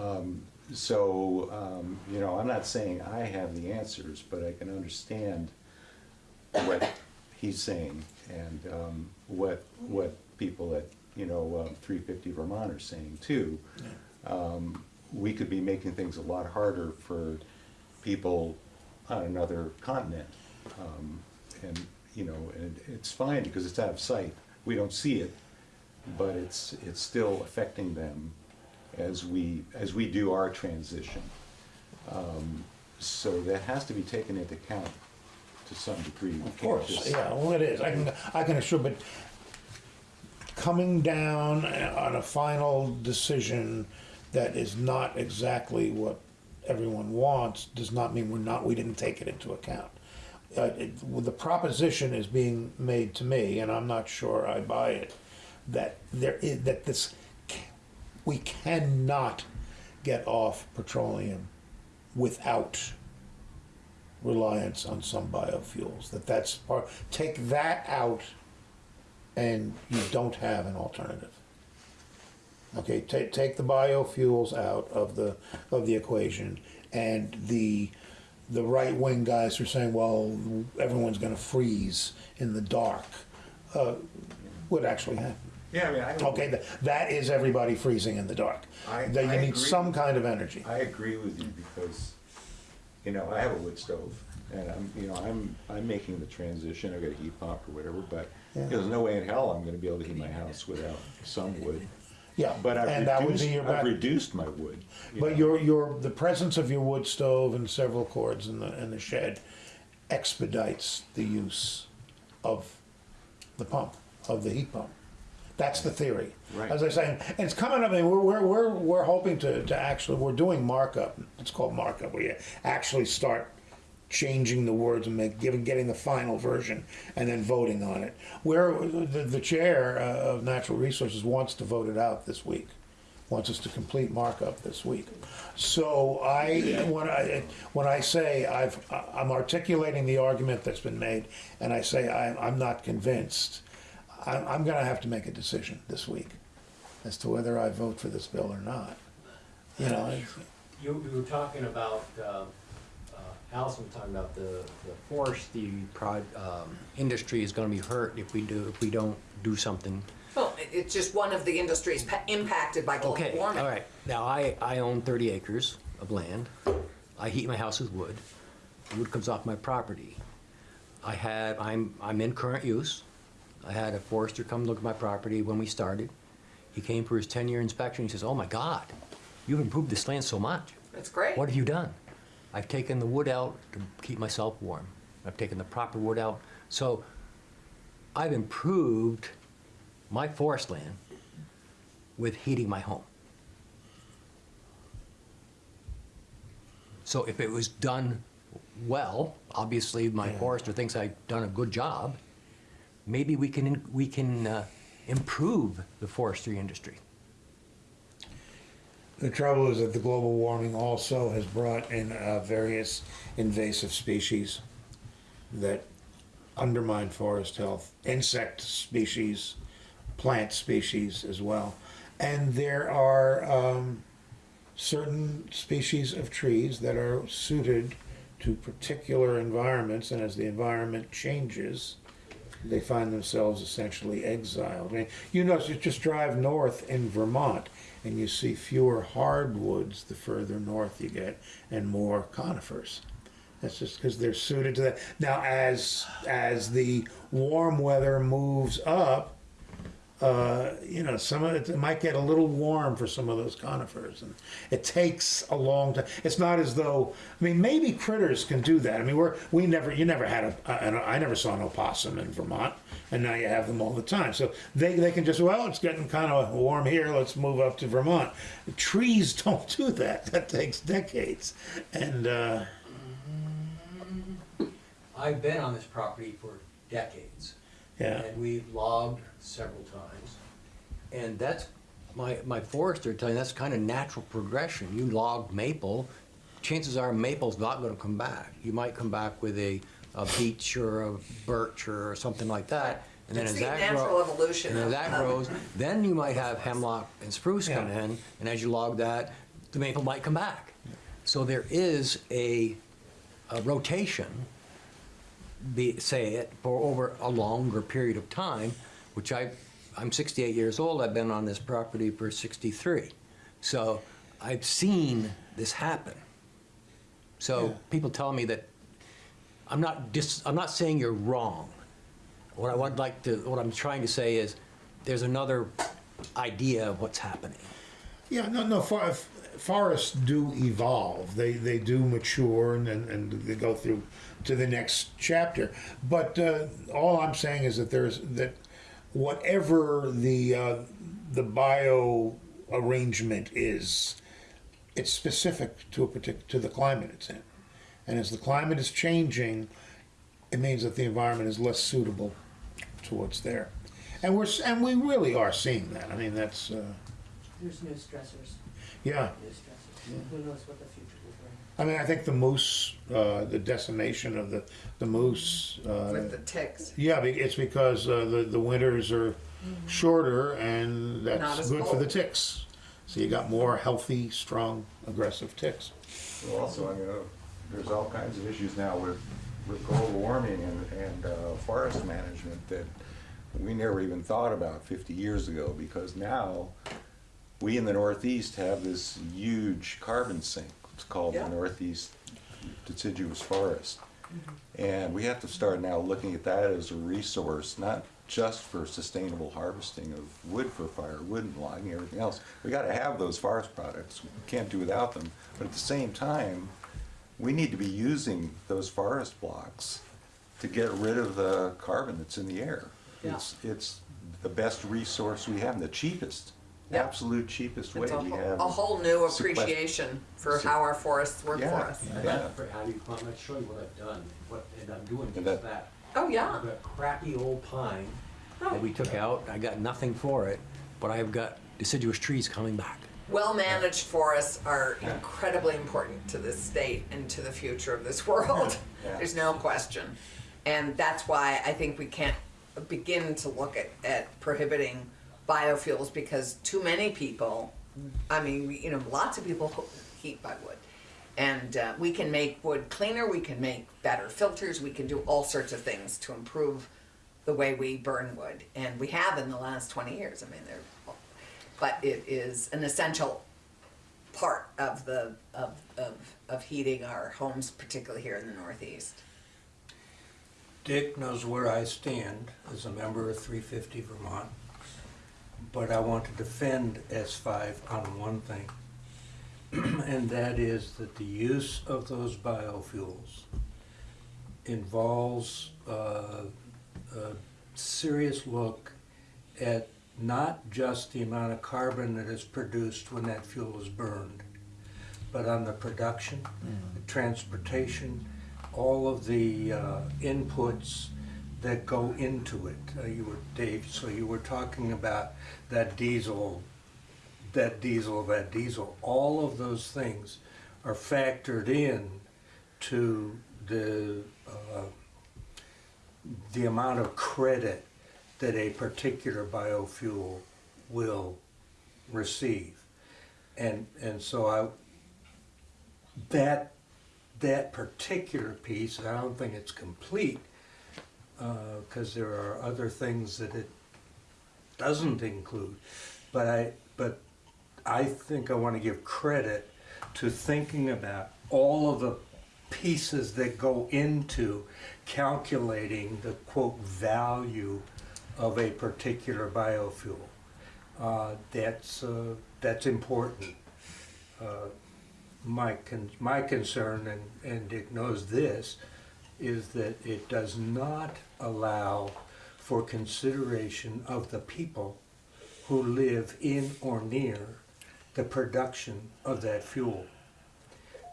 Um, so, um, you know, I'm not saying I have the answers, but I can understand what he's saying and um, what what people at you know um, 350 Vermont are saying too. Um, we could be making things a lot harder for people on another continent, um, and you know, and it's fine because it's out of sight. We don't see it, but it's it's still affecting them as we as we do our transition. Um, so that has to be taken into account to some degree. Of course, yeah, well, it is. I can, I can assure, but coming down on a final decision that is not exactly what everyone wants does not mean we're not, we didn't take it into account. Uh, it, well, the proposition is being made to me, and I'm not sure I buy it, that there is, that this, we cannot get off petroleum without reliance on some biofuels, that that's part, take that out and you don't have an alternative. Okay, take, take the biofuels out of the, of the equation, and the, the right-wing guys are saying, well, everyone's gonna freeze in the dark, uh, would actually happen. Yeah, I mean, I. Okay, that, that is everybody freezing in the dark. I- That I you need agree. some kind of energy. I agree with you because, you know, I have a wood stove and I'm, you know, I'm, I'm making the transition, I've got a heat pump or whatever, but you know, there's no way in hell I'm gonna be able to heat my house without some wood. Yeah, But I've and that would reduced, be your I've reduced my wood. you But know. your, your, the presence of your wood stove and several cords in the, in the shed expedites the use of the pump, of the heat pump. That's the theory. Right. As I say, and it's coming up, I mean, we're, we're, we're, we're hoping to, to actually, we're doing markup, it's called markup, where you actually start changing the words and make, giving, getting the final version and then voting on it. Where, the, the chair uh, of Natural Resources wants to vote it out this week wants us to complete markup this week. So I, when I, when I say I've, I'm articulating the argument that's been made, and I say I'm, I'm not convinced, I'm, I'm gonna have to make a decision this week as to whether I vote for this bill or not. You know, You, you were talking about, uh, Alison was talking about the, the Forestry prod, um, industry is gonna be hurt if we do, if we don't do something. Well, it- it's just one of the industries pa- impacted by global Okay, warming. all right. Now, I, I own thirty acres of land. I heat my house with wood. Wood comes off my property. I had, I'm, I'm in current use. I had a forester come look at my property when we started. He came for his ten-year inspection. He says, oh my God, you've improved this land so much. That's great. What have you done? I've taken the wood out to keep myself warm. I've taken the proper wood out. So I've improved my forest land with heating my home. So if it was done well, obviously my forester thinks I've done a good job, maybe we can, we can uh, improve the forestry industry. The trouble is that the global warming also has brought in uh, various invasive species that undermine forest health, insect species, plant species as well. And there are um, certain species of trees that are suited to particular environments, and as the environment changes, they find themselves essentially exiled. I mean, you notice, you just drive north in Vermont, and you see fewer hardwoods the further north you get, and more conifers. That's just because they're suited to that. Now, as as the warm weather moves up, uh, you know, some of it, it might get a little warm for some of those conifers, and it takes a long time. It's not as though, I mean, maybe critters can do that. I mean, we're we never, you never had a, I never saw an opossum in Vermont, and now you have them all the time. So they they can just well, it's getting kind of warm here. Let's move up to Vermont. Trees <laughs> don't do that. That takes decades, and uh, I've been on this property for decades. yeah. And we've logged several times. And that's, my, my forester telling, that's kind of natural progression. You log maple, chances are maple's not gonna come back. You might come back with a, a beech or a birch or something like that. And then It's as the that natural grows, evolution and as that of- grows, then you might have hemlock and spruce come in, and as you log that, the maple might come back. So there is a, a rotation, be, say it, for over a longer period of time, which I, I'm 68 years old, I've been on this property for 63. So I've seen this happen. So Yeah. people tell me that, I'm not dis, I'm not saying you're wrong. What I would like to, what I'm trying to say is, there's another idea of what's happening. Yeah, no, no. For, forests do evolve. They they do mature and, and, and they go through to the next chapter. But uh, all I'm saying is that there's that whatever the uh, the bio arrangement is, it's specific to a partic, to the climate it's in. And as the climate is changing, it means that the environment is less suitable to what's there. And we're, and we really are seeing that. I mean, that's, uh, There's new stressors, yeah. new stressors. Who knows what the future will bring? I mean, I think the moose, uh, the decimation of the, the moose, uh, With the ticks. yeah, be- it's because, uh, the, the winters are shorter and Not that's as good for the cold. ticks. So you got more healthy, strong, aggressive ticks. Well, Also, I mean, uh, there's all kinds of issues now with, with global warming and, and uh, forest management that we never even thought about fifty years ago, because now we in the Northeast have this huge carbon sink. It's called the Northeast Deciduous Forest. Mm-hmm. And we have to start now looking at that as a resource, not just for sustainable harvesting of wood for fire, firewood and logging, everything else. We gotta have those forest products, we can't do without them. But at the same time, we need to be using those forest blocks to get rid of the carbon that's in the air. Yeah. It's, it's the best resource we have, and the cheapest, Yeah. absolute cheapest way It's a, we whole- have. a whole new sequest- appreciation for Se- how our forests work for us. And Yeah. that- How do you, I'm gonna show you what I've done, what, and I'm doing And just that- that. Oh, yeah. I've got crappy old pine, oh. that we took out, I got nothing for it, but I've got deciduous trees coming back. Well-managed forests are incredibly important to this state and to the future of this <laughs> world. Yeah. There's no question. And that's why I think we can't begin to look at, at prohibiting biofuels because too many people, I mean, you know, lots of people heat by wood. And uh, we can make wood cleaner, we can make better filters, we can do all sorts of things to improve the way we burn wood. And we have in the last 20 years. I mean, they're, but it is an essential part of the of, of, of heating our homes, particularly here in the Northeast. Dick knows where I stand as a member of 350 Vermont, but I want to defend S5 on one thing, <clears throat> and that is that the use of those biofuels involves uh, a serious look at not just the amount of carbon that is produced when that fuel is burned, but on the production, the transportation, all of the uh, inputs that go into it. Uh, You were, Dave, so you were talking about that diesel, that diesel, that diesel. All of those things are factored in to the, uh, the amount of credit that a particular biofuel will receive. And, and so I, that, that particular piece, I don't think it's complete, because there are other things that it doesn't include. But I, but I think I want to give credit to thinking about all of the pieces that go into calculating the quote value of a particular biofuel. Uh, that's uh, that's important. Uh, my con- my concern, and, and Dick knows this, is that it does not allow for consideration of the people who live in or near the production of that fuel.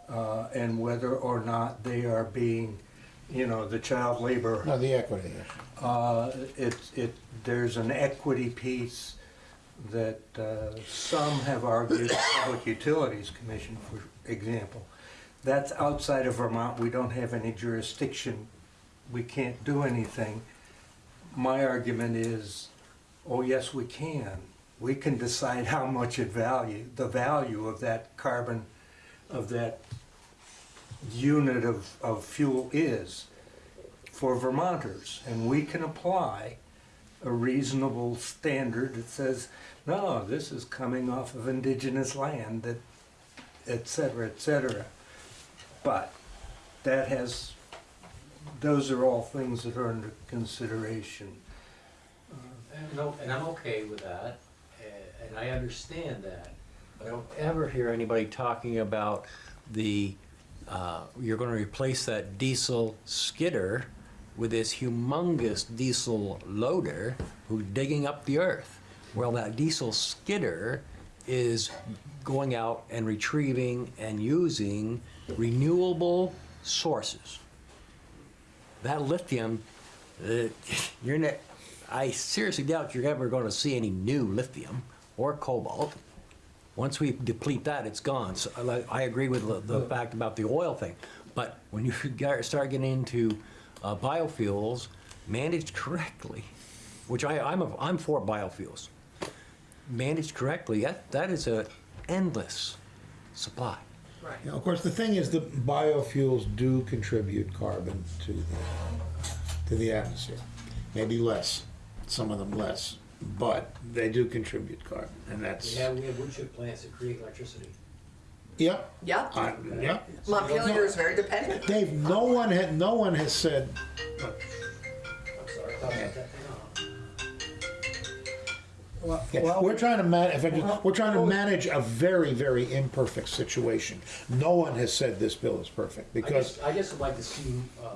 Uh, and whether or not they are being, you know, the child labor No, the equity uh, it, it, there's an equity piece that, uh, some have argued, the Public Utilities Commission, for example. That's outside of Vermont, we don't have any jurisdiction, we can't do anything. My argument is, oh, yes, we can. We can decide how much it value, the value of that carbon, of that unit of, of fuel is for Vermonters, and we can apply a reasonable standard that says, no, this is coming off of indigenous land, that, et cetera, et cetera. But that has, those are all things that are under consideration. and no, and I'm okay with that, and I understand that. I don't ever Ever hear anybody talking about the, uh, you're gonna replace that diesel skidder with this humongous diesel loader who's digging up the earth? Well, that diesel skidder is going out and retrieving and using renewable sources. That lithium, uh, <laughs> you're not, I seriously doubt you're ever going to see any new lithium or cobalt. Once we deplete that, it's gone. So I I agree with the, the fact about the oil thing. But when you <laughs> start getting into uh, biofuels managed correctly, which I, I'm, a, I'm for biofuels, managed correctly, that, that is an endless supply. You know, of course, the thing is that biofuels do contribute carbon to the, to the atmosphere. Maybe less, some of them less, but they do contribute carbon, and that's, We have, we have wood chip plants that create electricity. yep, Yep. I, yep. Montpelier is very dependent. Dave, no one had, no one has said, I'm sorry, I thought about that thing off. Yeah, we're trying to man, if I just- we're trying to manage a very, very imperfect situation. No one has said this bill is perfect, I because, guess, I guess I'd like to see, uh,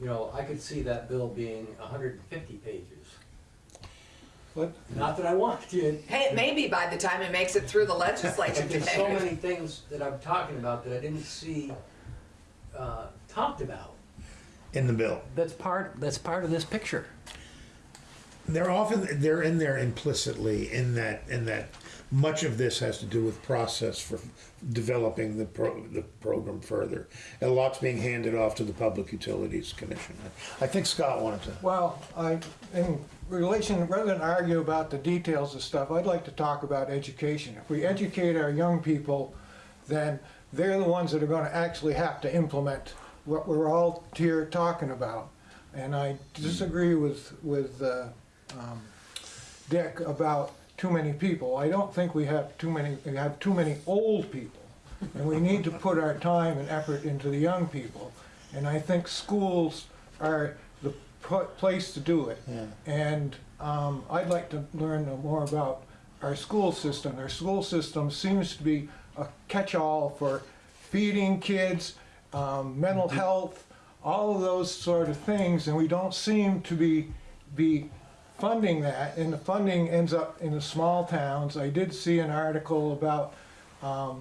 you know, I could see that bill being hundred and fifty pages. But Not that I want to, Hey, it may be by the time it makes it through the legislature but <laughs> there's so today. many things that I'm talking about that I didn't see, uh, talked about. in the bill. That's part, that's part of this picture. They're often, they're in there implicitly in that, in that much of this has to do with process for developing the pro, the program further. A lot's being handed off to the Public Utilities Commission. I think Scott wanted to. Well, I, in relation, rather than argue about the details of stuff, I'd like to talk about education. If we educate our young people, then they're the ones that are gonna actually have to implement what we're all here talking about. And I disagree with, with, uh, um, Dick about too many people. I don't think we have too many, we have too many old people. And we need to put our time and effort into the young people. And I think schools are the pl- place to do it. Yeah. And um, I'd like to learn more about our school system. Our school system seems to be a catch-all for feeding kids, um, mental health, all of those sort of things, and we don't seem to be, be funding that, and the funding ends up in the small towns. I did see an article about um,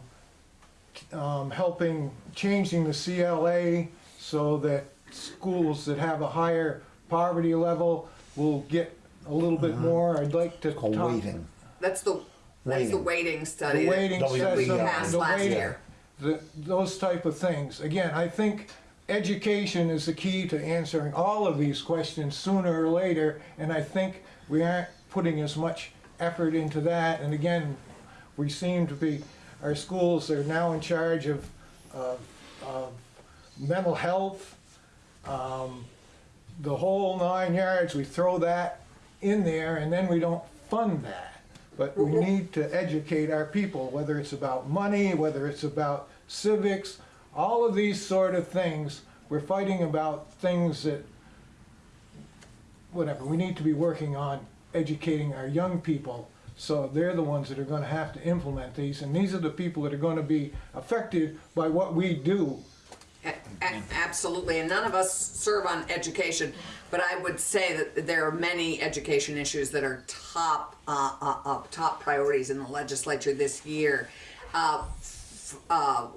um, helping, changing the CLA so that schools that have a higher poverty level will get a little bit more. I'd like to Called talk. weighting. That's the, that's the Weighting. weighting study. The that- weighting W- that we passed last year. the, those type of things. Again, I think education is the key to answering all of these questions sooner or later, and I think we aren't putting as much effort into that. And again, we seem to be, our schools are now in charge of, of, of mental health, um, the whole nine yards, we throw that in there and then we don't fund that. But we need to educate our people, whether it's about money, whether it's about civics, all of these sort of things. We're fighting about things that, whatever, we need to be working on educating our young people. So they're the ones that are gonna have to implement these, and these are the people that are gonna be affected by what we do. A- Absolutely, and none of us serve on education, but I would say that there are many education issues that are top, uh, uh, uh, top priorities in the legislature this year. Uh,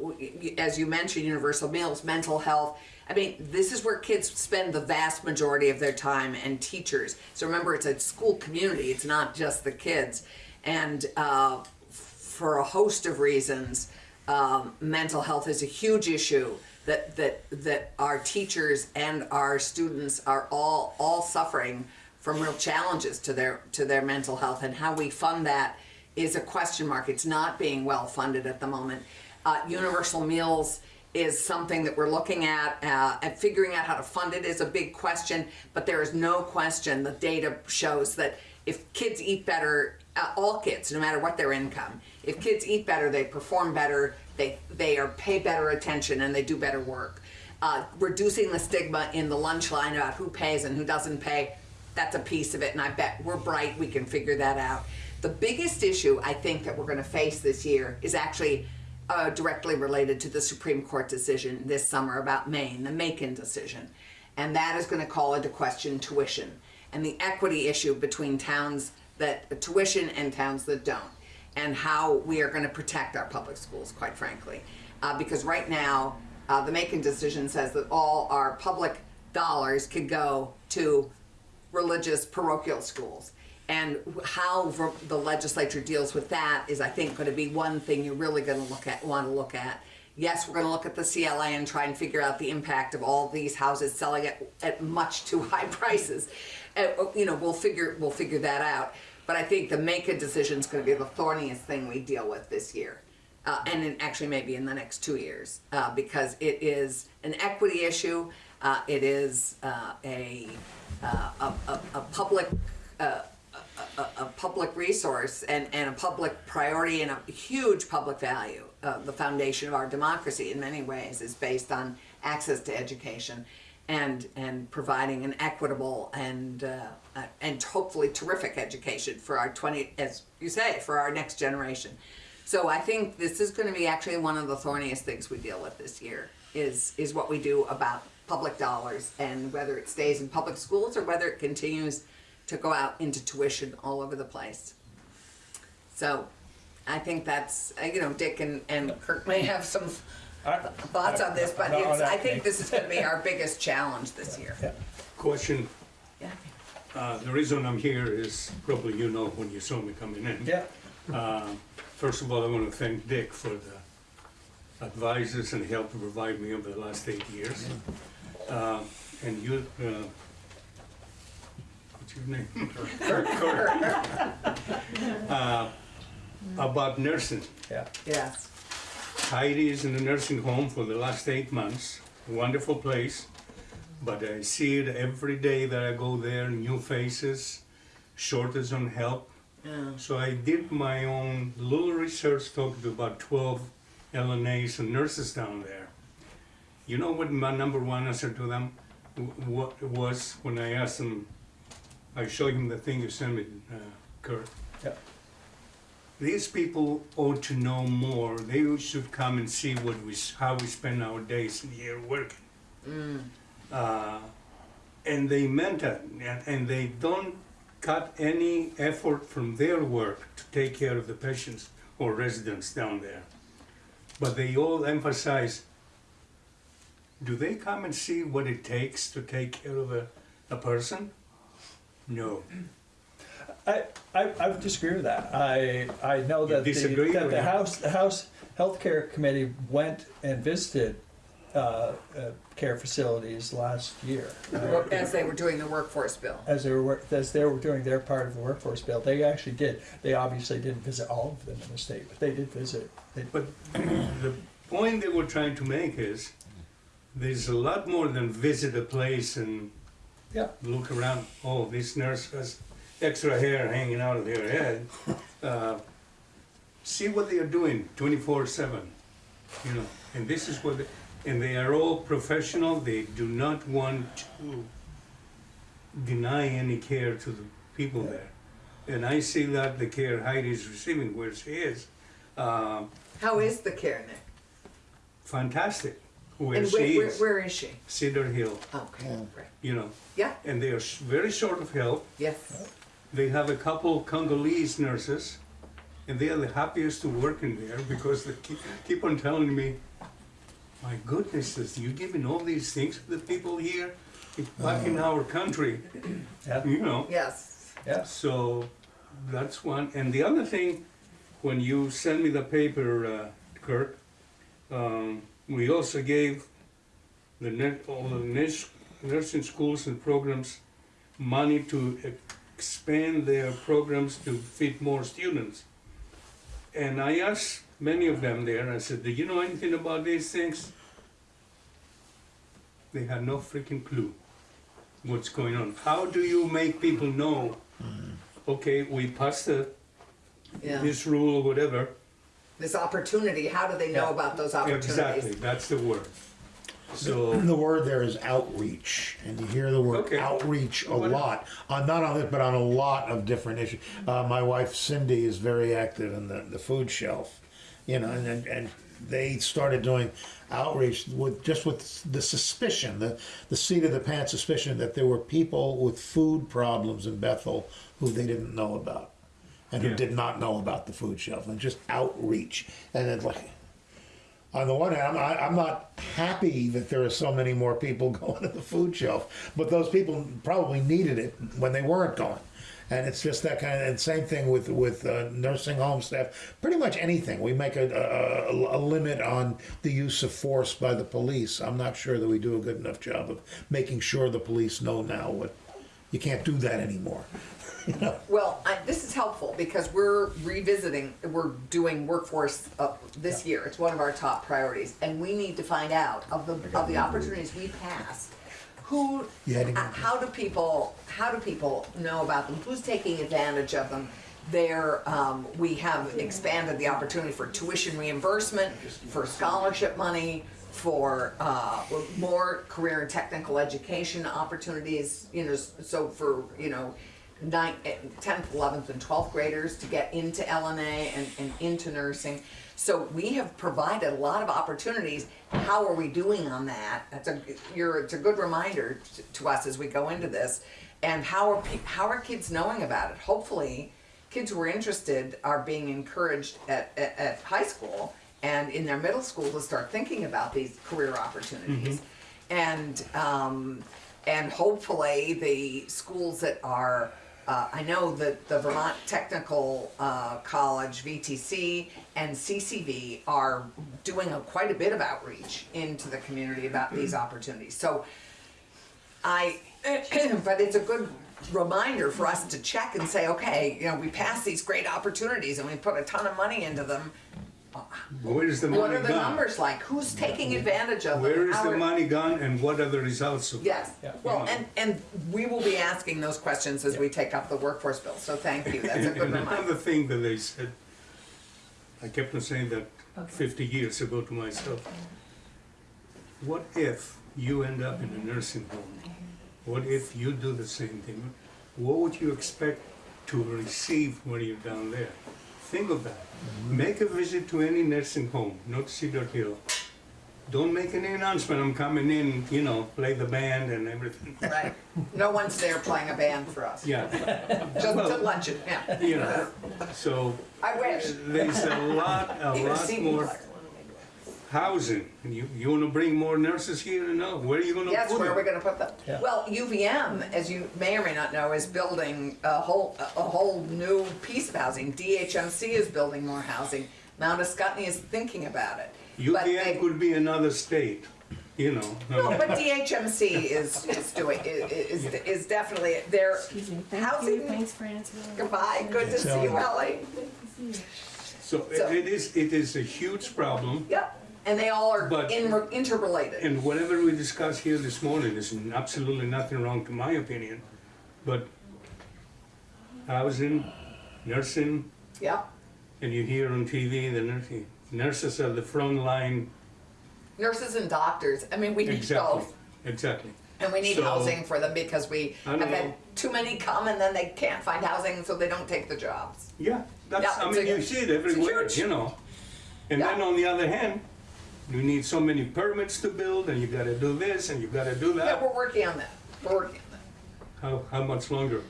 as you mentioned, universal meals, mental health. I mean, this is where kids spend the vast majority of their time and teachers. So remember, it's a school community, it's not just the kids. And uh, for a host of reasons, um, mental health is a huge issue that that that our teachers and our students are all all suffering from real challenges to their to their mental health and how we fund that is a question mark. It's not being well funded at the moment. Uh, universal meals is something that we're looking at uh, and figuring out how to fund it is a big question but there is no question the data shows that if kids eat better uh, all kids no matter what their income if kids eat better they perform better they they are pay better attention and they do better work. Uh, reducing the stigma in the lunch line about who pays and who doesn't pay that's a piece of it and i bet we're bright we can figure that out. The biggest issue i think that we're going to face this year is actually uh, directly related to the Supreme Court decision this summer about Maine, the Makin decision. And that is going to call into question tuition and the equity issue between towns that tuition and towns that don't. and how we are going to protect our public schools, quite frankly. Uh, because right now, uh, the Makin decision says that all our public dollars could go to religious parochial schools. And how the legislature deals with that is, I think, going to be one thing you're really going to look at, want to look at. Yes, we're going to look at the CLA and try and figure out the impact of all these houses selling at, at much too high <laughs> prices. Uh, you know, we'll figure we'll figure that out. But I think the Makin decision is going to be the thorniest thing we deal with this year, uh, and in, actually maybe in the next two years, uh, because it is an equity issue. Uh, it is uh, a, uh, a, a a public. A, a, a public resource and, and a public priority and a huge public value. Uh, the foundation of our democracy, in many ways, is based on access to education and and providing an equitable and uh, uh, and hopefully terrific education for our 20 as you say for our next generation. So I think this is going to be actually one of the thorniest things we deal with this year is is what we do about public dollars and whether it stays in public schools or whether it continues to go out into tuition all over the place. So I think that's uh, you know Dick and, and Kirk may have some thoughts on this, but No, it's, I think makes- this is going to be our biggest challenge this year. Yeah. Question, Yeah. uh, the reason I'm here is probably you know when you saw me coming in. Yeah, Uh, First of all, I want to thank Dick for the advices and help to provide me over the last eight years. Uh, And you, uh, what's your name? <laughs> Kurt. Uh, About nursing. yeah. Yes. Heidi is in a nursing home for the last eight months. Wonderful place. But I see it every day that I go there, new faces, shortage on help. Yeah. So I did my own little research, talked to about 12 LNAs and nurses down there. You know what my number one answer to them w- what was when I asked them, I showed him the thing you sent me, uh, Kurt. Yeah. These people ought to know more. They should come and see what we, how we spend our days in here working. Uh, and they meant it, and, and they don't cut any effort from their work to take care of the patients or residents down there. But they all emphasize, do they come and see what it takes to take care of a, a person? No. I, I, I would disagree with that. I, I know that the, that the House, the House Healthcare Committee went and visited, uh, uh, care facilities last year. uh, As they were doing the workforce bill. As they were, as they were doing their part of the workforce bill, they actually did. They obviously didn't visit all of them in the state, but they did visit. They, But the point they were trying to make is, there's a lot more than visit a place and yeah, look around, oh, this nurse has extra hair hanging out of their head. <laughs> Uh, See what they are doing twenty-four seven, you know, and this is what, they- and they are all professional, they do not want to deny any care to the people there. And I see that the care Heidi is receiving where she is, uh, How is the care, Nick? fantastic, where And she where, where, is, where is she? Cedar Hill, Okay, right. you know, Yeah, and they are sh- very short of help. yes. They have a couple Congolese nurses, and they are the happiest to work in there because they keep, keep on telling me, "My goodness, is you giving all these things to the people here, back in our country, yeah, you know." Yes. yeah. So that's one. And the other thing, when you send me the paper, uh, Kirk, um, we also gave the net, all the nursing schools and programs money to expand their programs to fit more students. And I asked many of them there, I said, do you know anything about these things? They had no freaking clue what's going on. How do you make people know mm. okay, we passed the, Yeah. this rule or whatever. This opportunity, how do they know Yeah. about those opportunities? Exactly, that's the word. So, The word there is outreach, and you hear the word Okay. outreach a What- lot, on, not on this, but on a lot of different issues. Uh, my wife Cindy is very active in the, the food shelf, you know, and, and, and they started doing outreach with, just with the suspicion, the, the seat of the pants suspicion that there were people with food problems in Bethel who they didn't know about. And who Yeah. did not know about the food shelf, and just outreach. And it's like, on the one hand, I'm, I- I'm not happy that there are so many more people <laughs> going to the food shelf, but those people probably needed it when they weren't going. And it's just that kind of, and same thing with, with uh, nursing home staff, pretty much anything. We make a, a, a limit on the use of force by the police. I'm not sure that we do a good enough job of making sure the police know now what, you can't do that anymore. <laughs> You know? Well, I, this is helpful because we're revisiting, we're doing workforce uh, this year. It's one of our top priorities, and we need to find out of the of the opportunities we passed. Who, You had to go- uh, how do people, how do people know about them? Who's taking advantage of them? There, um, we have expanded the opportunity for tuition reimbursement, for scholarship money, for uh, more career and technical education opportunities. You know, so for you know ninth, tenth, eleventh, and twelfth graders to get into LNA and, and into nursing. So we have provided a lot of opportunities. How are we doing on that? That's a you're it's a good reminder to, to us as we go into this. And how are how are kids knowing about it? Hopefully, kids who are interested are being encouraged at, at, at high school and in their middle school to start thinking about these career opportunities. And um, and hopefully the schools that are uh, I know that the Vermont Technical uh, College, VTC, and CCV are doing a, quite a bit of outreach into the community about these opportunities. So I, <clears throat> but it's a good reminder for us to check and say, okay, you know, we pass these great opportunities and we put a ton of money into them. Where is the money gone? What are the gone? numbers like? Who's taking advantage of them? Where is How the are- money gone and what are the results of it? Yes, Yeah. well, and, and we will be asking those questions as we take up the workforce bill, so thank you, that's a good <laughs> And reminder. another thing that they said, I kept on saying that fifty years ago to myself. What if you end up in a nursing home? What if you do the same thing? What would you expect to receive when you're down there? Think of that. Make a visit to any nursing home, not Cedar Hill. Don't make any announcement, I'm coming in, you know, play the band and everything. Right, no one's there playing a band for us, Yeah, just to luncheon, yeah. you know, so I wish. there's a lot, a Even lot more. Housing. And you, you wanna bring more nurses here? No, where are you gonna Yes, put where are we them? gonna put them? Yeah. Well, UVM, as you may or may not know, is building a whole, a whole new piece of housing. DHMC is building more housing. Mount Ascutney is thinking about it. But they- UVM could be another state, you know. No, but DHMC is, is doing, is, is- is definitely, they're, Excuse me, thank you, housing, thanks for answering. goodbye, good to see you, Ellie. So So- it is, it is a huge problem. Yep, and they all are But- in, interrelated. And whatever we discussed here this morning is absolutely nothing wrong to my opinion. But housing, nursing, Yep, and you hear on TV, the nursing, nurses are the front line. nurses and doctors, I mean, we need Exactly, both. exactly. And we need So- housing for them because we I have had too many come and then they can't find housing, so they don't take the jobs. Yeah, that's, Yeah, I it's mean, a- you see it it's a everywhere, huge- you know. And then Yeah. on the other hand, you need so many permits to build, and you gotta do this, and you gotta do that. Yeah, we're working on that, we're working on that. How, how much longer?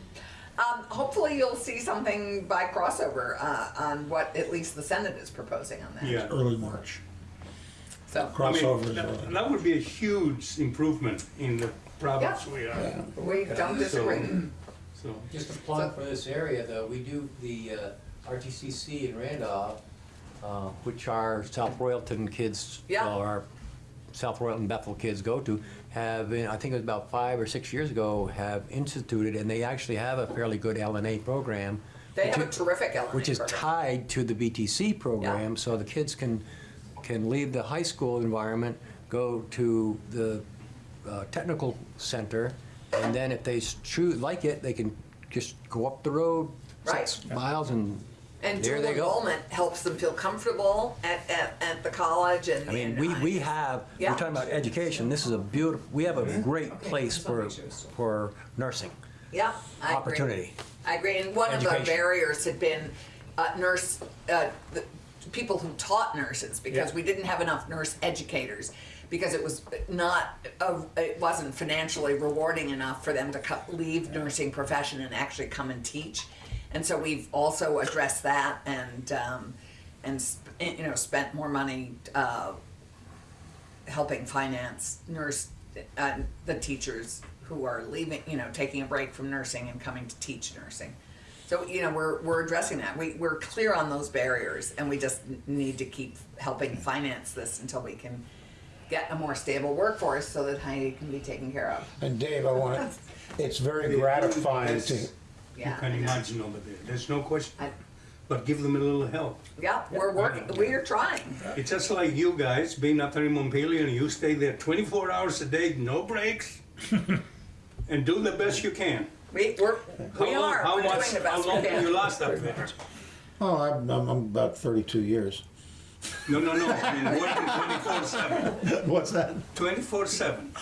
Um, hopefully you'll see something by crossover, uh, on what at least the Senate is proposing on that. Yeah. Early March. So, I mean, Crossover that- That would be a huge improvement in the province Yeah. we are, we don't disagree. so. Just a plug for this area, though, we do the uh, RTCC in Randolph, uh, which our South Royalton kids, Yeah. or our South Royalton Bethel kids go to, have, I think it was about five or six years ago, have instituted, and they actually have a fairly good LNA program. They have a which- terrific LNA Which is program. tied to the VTC program, so the kids can, can leave the high school environment, go to the uh, technical center, and then if they choose, like it, they can just go up the road six miles and And there dual they go. enrollment helps them feel comfortable at, at, at the college and. I mean, and, we, uh, we have, we're Yeah. talking about education, this is a beautiful, we have a great place for, for nursing Yeah, I agree. opportunity. I agree, and one of the Education. barriers had been uh, nurse, uh, the people who taught nurses, because Yeah. we didn't have enough nurse educators, because it was not, uh, it wasn't financially rewarding enough for them to co- leave nursing profession and actually come and teach. And so we've also addressed that and, um, and, you know, spent more money, uh, helping finance nurse, uh, the teachers who are leaving, you know, taking a break from nursing and coming to teach nursing. So, you know, we're, we're addressing that. We, we're clear on those barriers and we just need to keep helping finance this until we can get a more stable workforce so that Heidi can be taken care of. And Dave, I want, <laughs> it's very gratifying to, You Yeah. can imagine over there, there's no question. I- But give them a little help. Yeah, we're working, we are trying. It's just like you guys being up there in Montpelier and you stay there twenty-four hours a day, no breaks. <laughs> And do the best you can. We, we're, How we long- are, How we're doing much, the how best we long have you can. last up there? oh, I'm, I'm I'm about 32 years. No, no, no, I mean, working twenty-four seven, What's that? twenty-four seven,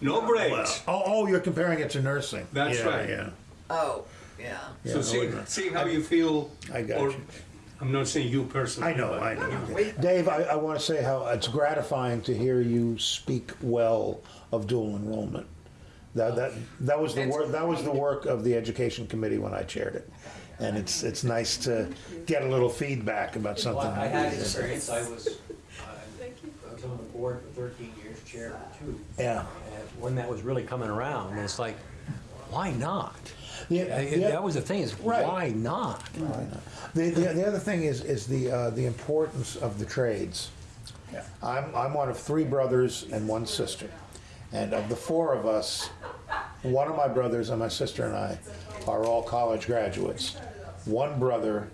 no breaks. Oh, oh, you're comparing it to nursing. That's Yeah, right. Yeah, Oh, yeah. Yeah, So I see, wouldn't- see how you feel. I got or- you. I'm not saying you personally. I know, but- I know. We- Dave, I, I want to say how it's gratifying to hear you speak well of dual enrollment. That, that, that was the work, that was the work of the education committee when I chaired it. And it's, it's nice to get a little feedback about Well, something. I had experience, I was, uh, I I was on the board for thirteen years, chair for two. Yeah. And When that was really coming around, it's like, why not? Yeah, I- yeah. That was the thing, is Right. why not? The, the, the other thing is, is the, uh, the importance of the trades. Yeah. I'm, I'm one of three brothers and one sister. And of the four of us, one of my brothers and my sister and I are all college graduates. One brother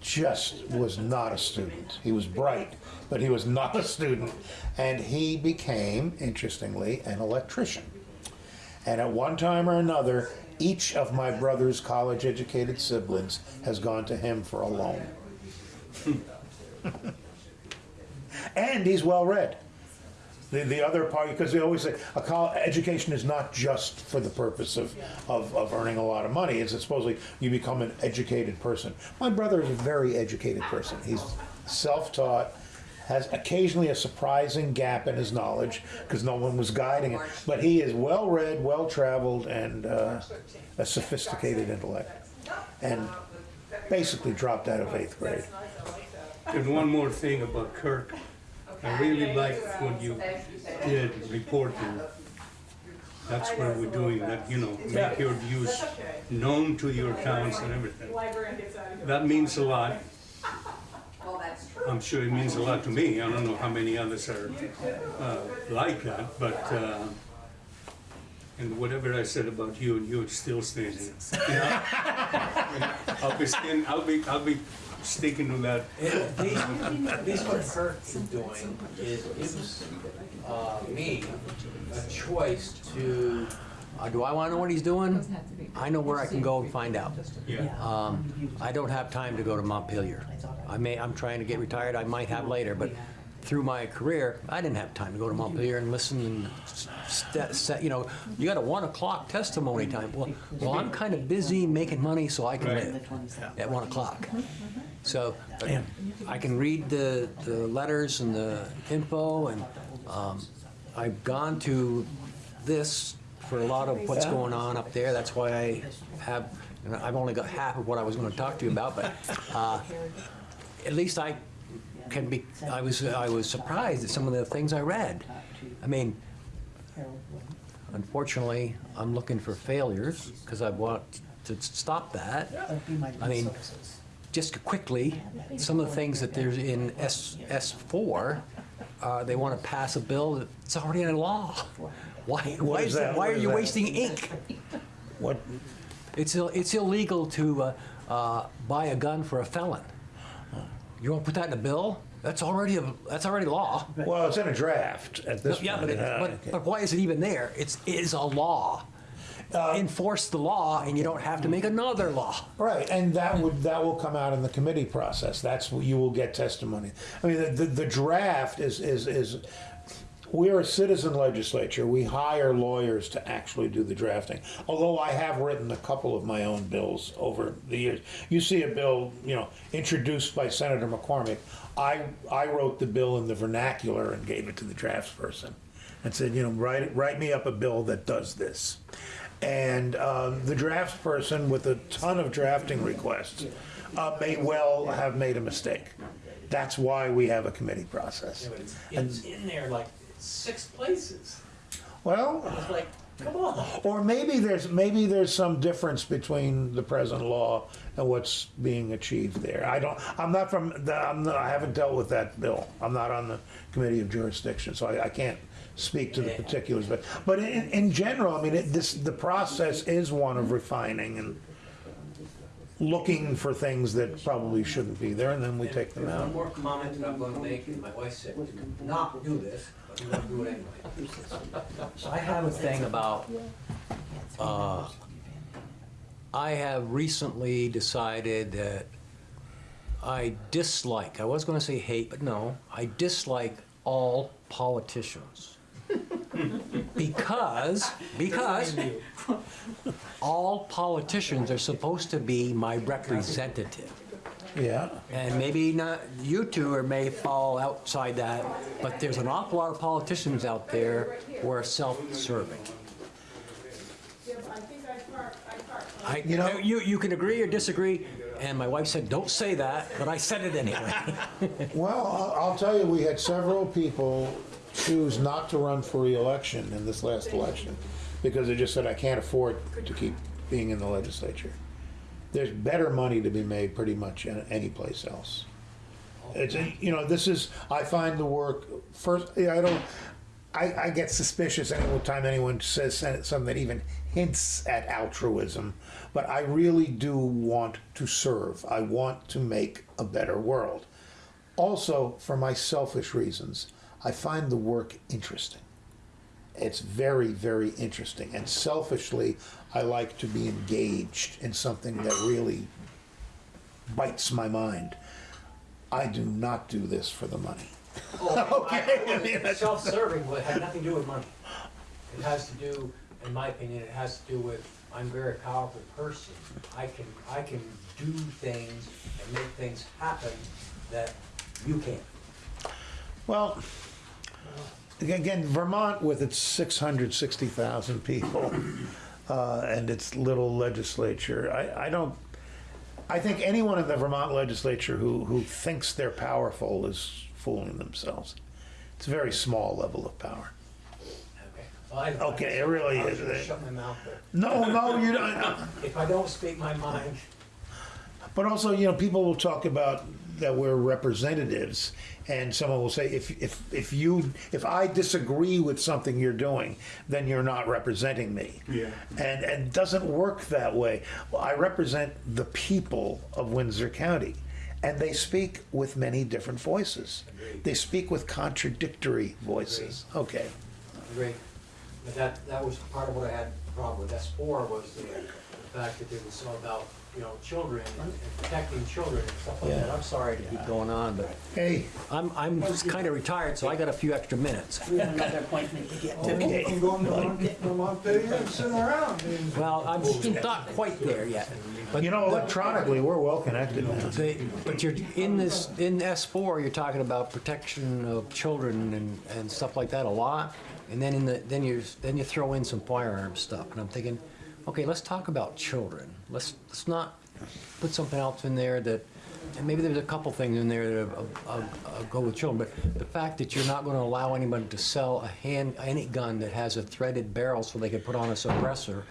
just was not a student. He was bright, but he was not a student. And he became, interestingly, an electrician. And at one time or another, each of my brother's college educated siblings has gone to him for a loan. <laughs> and he's well read. The, the other part, because they always say a college education is not just for the purpose of, of, of earning a lot of money. It's supposedly you become an educated person. My brother is a very educated person. He's self taught, has occasionally a surprising gap in his knowledge because no one was guiding him. But he is well read, well traveled, and uh, a sophisticated intellect. And basically dropped out of eighth grade. And one more thing about Kirk. I really like what you did reporting. That's what we're doing, that, you know, make your views known to your towns and everything. That means a lot. Well, that's true. I'm sure it means a lot to me. I don't know how many others are uh, like that, but, uh, and whatever I said about you, and you're still standing. <laughs> I'll be stand, I'll be, I'll be sticking to that. At least, at least what Kirk's doing is gives, uh, me a choice to, Uh, Do I want to know what he's doing? I know where I can go and find out. Yeah. Um, I don't have time to go to Montpelier. I may, I'm trying to get retired, I might have later, but through my career, I didn't have time to go to Montpelier and listen and st- set, you know, you got a one o'clock testimony time. Well, well, I'm kind of busy making money so I can Right. live at one o'clock. So but I can read the, the letters and the info and, um, I've gone to this for a lot of what's going on up there. That's why I have, and I've only got half of what I was gonna talk to you about, but, uh, at least I can be, I was, I was surprised at some of the things I read. I mean, unfortunately, I'm looking for failures, because I want to stop that. I mean, just quickly, some of the things that there's in S, S four, uh, they want to pass a bill that's already in law. Why, why is that? why What are is you that? wasting ink? What, It's, ill- it's illegal to uh, uh, buy a gun for a felon. You want to put that in a bill? That's already, a that's already law. well, it's in a draft at this point. Yeah, but, it, uh, but, but why is it even there? It's, it is a law. Enforce the law and you don't have to make another law. Right, and that would, that will come out in the committee process, that's what you will get testimony. I mean, the, the, the draft is, is, is, we're a citizen legislature, we hire lawyers to actually do the drafting. Although I have written a couple of my own bills over the years. You see a bill, you know, introduced by Senator McCormack, I, I wrote the bill in the vernacular and gave it to the draftsperson. And said, you know, write, write me up a bill that does this. And um, the drafts person with a ton of drafting requests uh, may well have made a mistake. That's why we have a committee process. Yeah, it's, it's in there like six places. Well, It's like, come on. or maybe there's, maybe there's some difference between the present law and what's being achieved there. I don't, I'm not from, the- I'm, not- I haven't dealt with that bill. I'm not on the committee of jurisdiction, so I, I can't speak to the particulars, but, but in, in general, I mean, it, this, the process is one of refining and looking for things that probably shouldn't be there, and then we take them out. One more comment that I'm gonna make, and my wife said to not do this, I have a thing about, uh, I have recently decided that I dislike, I was gonna say hate, but no, I dislike all politicians. Because, because all politicians are supposed to be my representative. Yeah, And maybe not, you two or may fall outside that, but there's an awful lot of politicians out there who are self-serving. I, You know- you, you can agree or disagree, and my wife said, don't say that, but I said it anyway. <laughs> well, I'll, I'll tell you, we had several people choose not to run for reelection in this last election because they just said, I can't afford to keep being in the legislature. There's better money to be made pretty much in any place else. It's, you know, this is, I find the work, first, I don't, I, I get suspicious any time anyone says something that even hints at altruism, but I really do want to serve. I want to make a better world. Also, for my selfish reasons, I find the work interesting. It's very, very interesting. And selfishly, I like to be engaged in something that really bites my mind. I do not do this for the money. Oh, <laughs> Okay. Self-serving, but it had nothing to do with money. It has to do, in my opinion, it has to do with, I'm a very powerful person. I can, I can do things and make things happen that you can't. Well, again, Vermont with its 660,000 people uh, and its little legislature, I, I don't, I think anyone in the Vermont legislature who, who thinks they're powerful is fooling themselves. It's a very small level of power. Okay. Well, I- Okay, it really is. Shut my mouth there. No, no, you don't. <laughs> If I don't speak my mind, But also, you know, people will talk about that we're representatives, and someone will say, if, if, if you, if I disagree with something you're doing, then you're not representing me. Yeah. And, and it doesn't work that way. Well, I represent the people of Windsor County, and they speak with many different voices. They speak with contradictory voices. Okay. Great. But that, that was part of what I had a problem with. S four was the, the fact that it was all about, you know, children and protecting children and stuff like that. I'm sorry to keep going on, but Hey, I'm, I'm just kind of retired, so I got a few extra minutes. We have another appointment to get to. Oh, okay. I'm going to Mont- to Montpelier and sitting around. and- Well, I'm not quite there yet. But You know, electronically, we're well connected now. They, but you're, in this, in S four, you're talking about protection of children and, and stuff like that a lot. And then in the, then you, then you throw in some firearm stuff, and I'm thinking, okay, let's talk about children. Let's, let's not put something else in there that, and maybe there's a couple things in there that uh, uh, uh, go with children, but the fact that you're not gonna allow anybody to sell a hand, any gun that has a threaded barrel so they can put on a suppressor,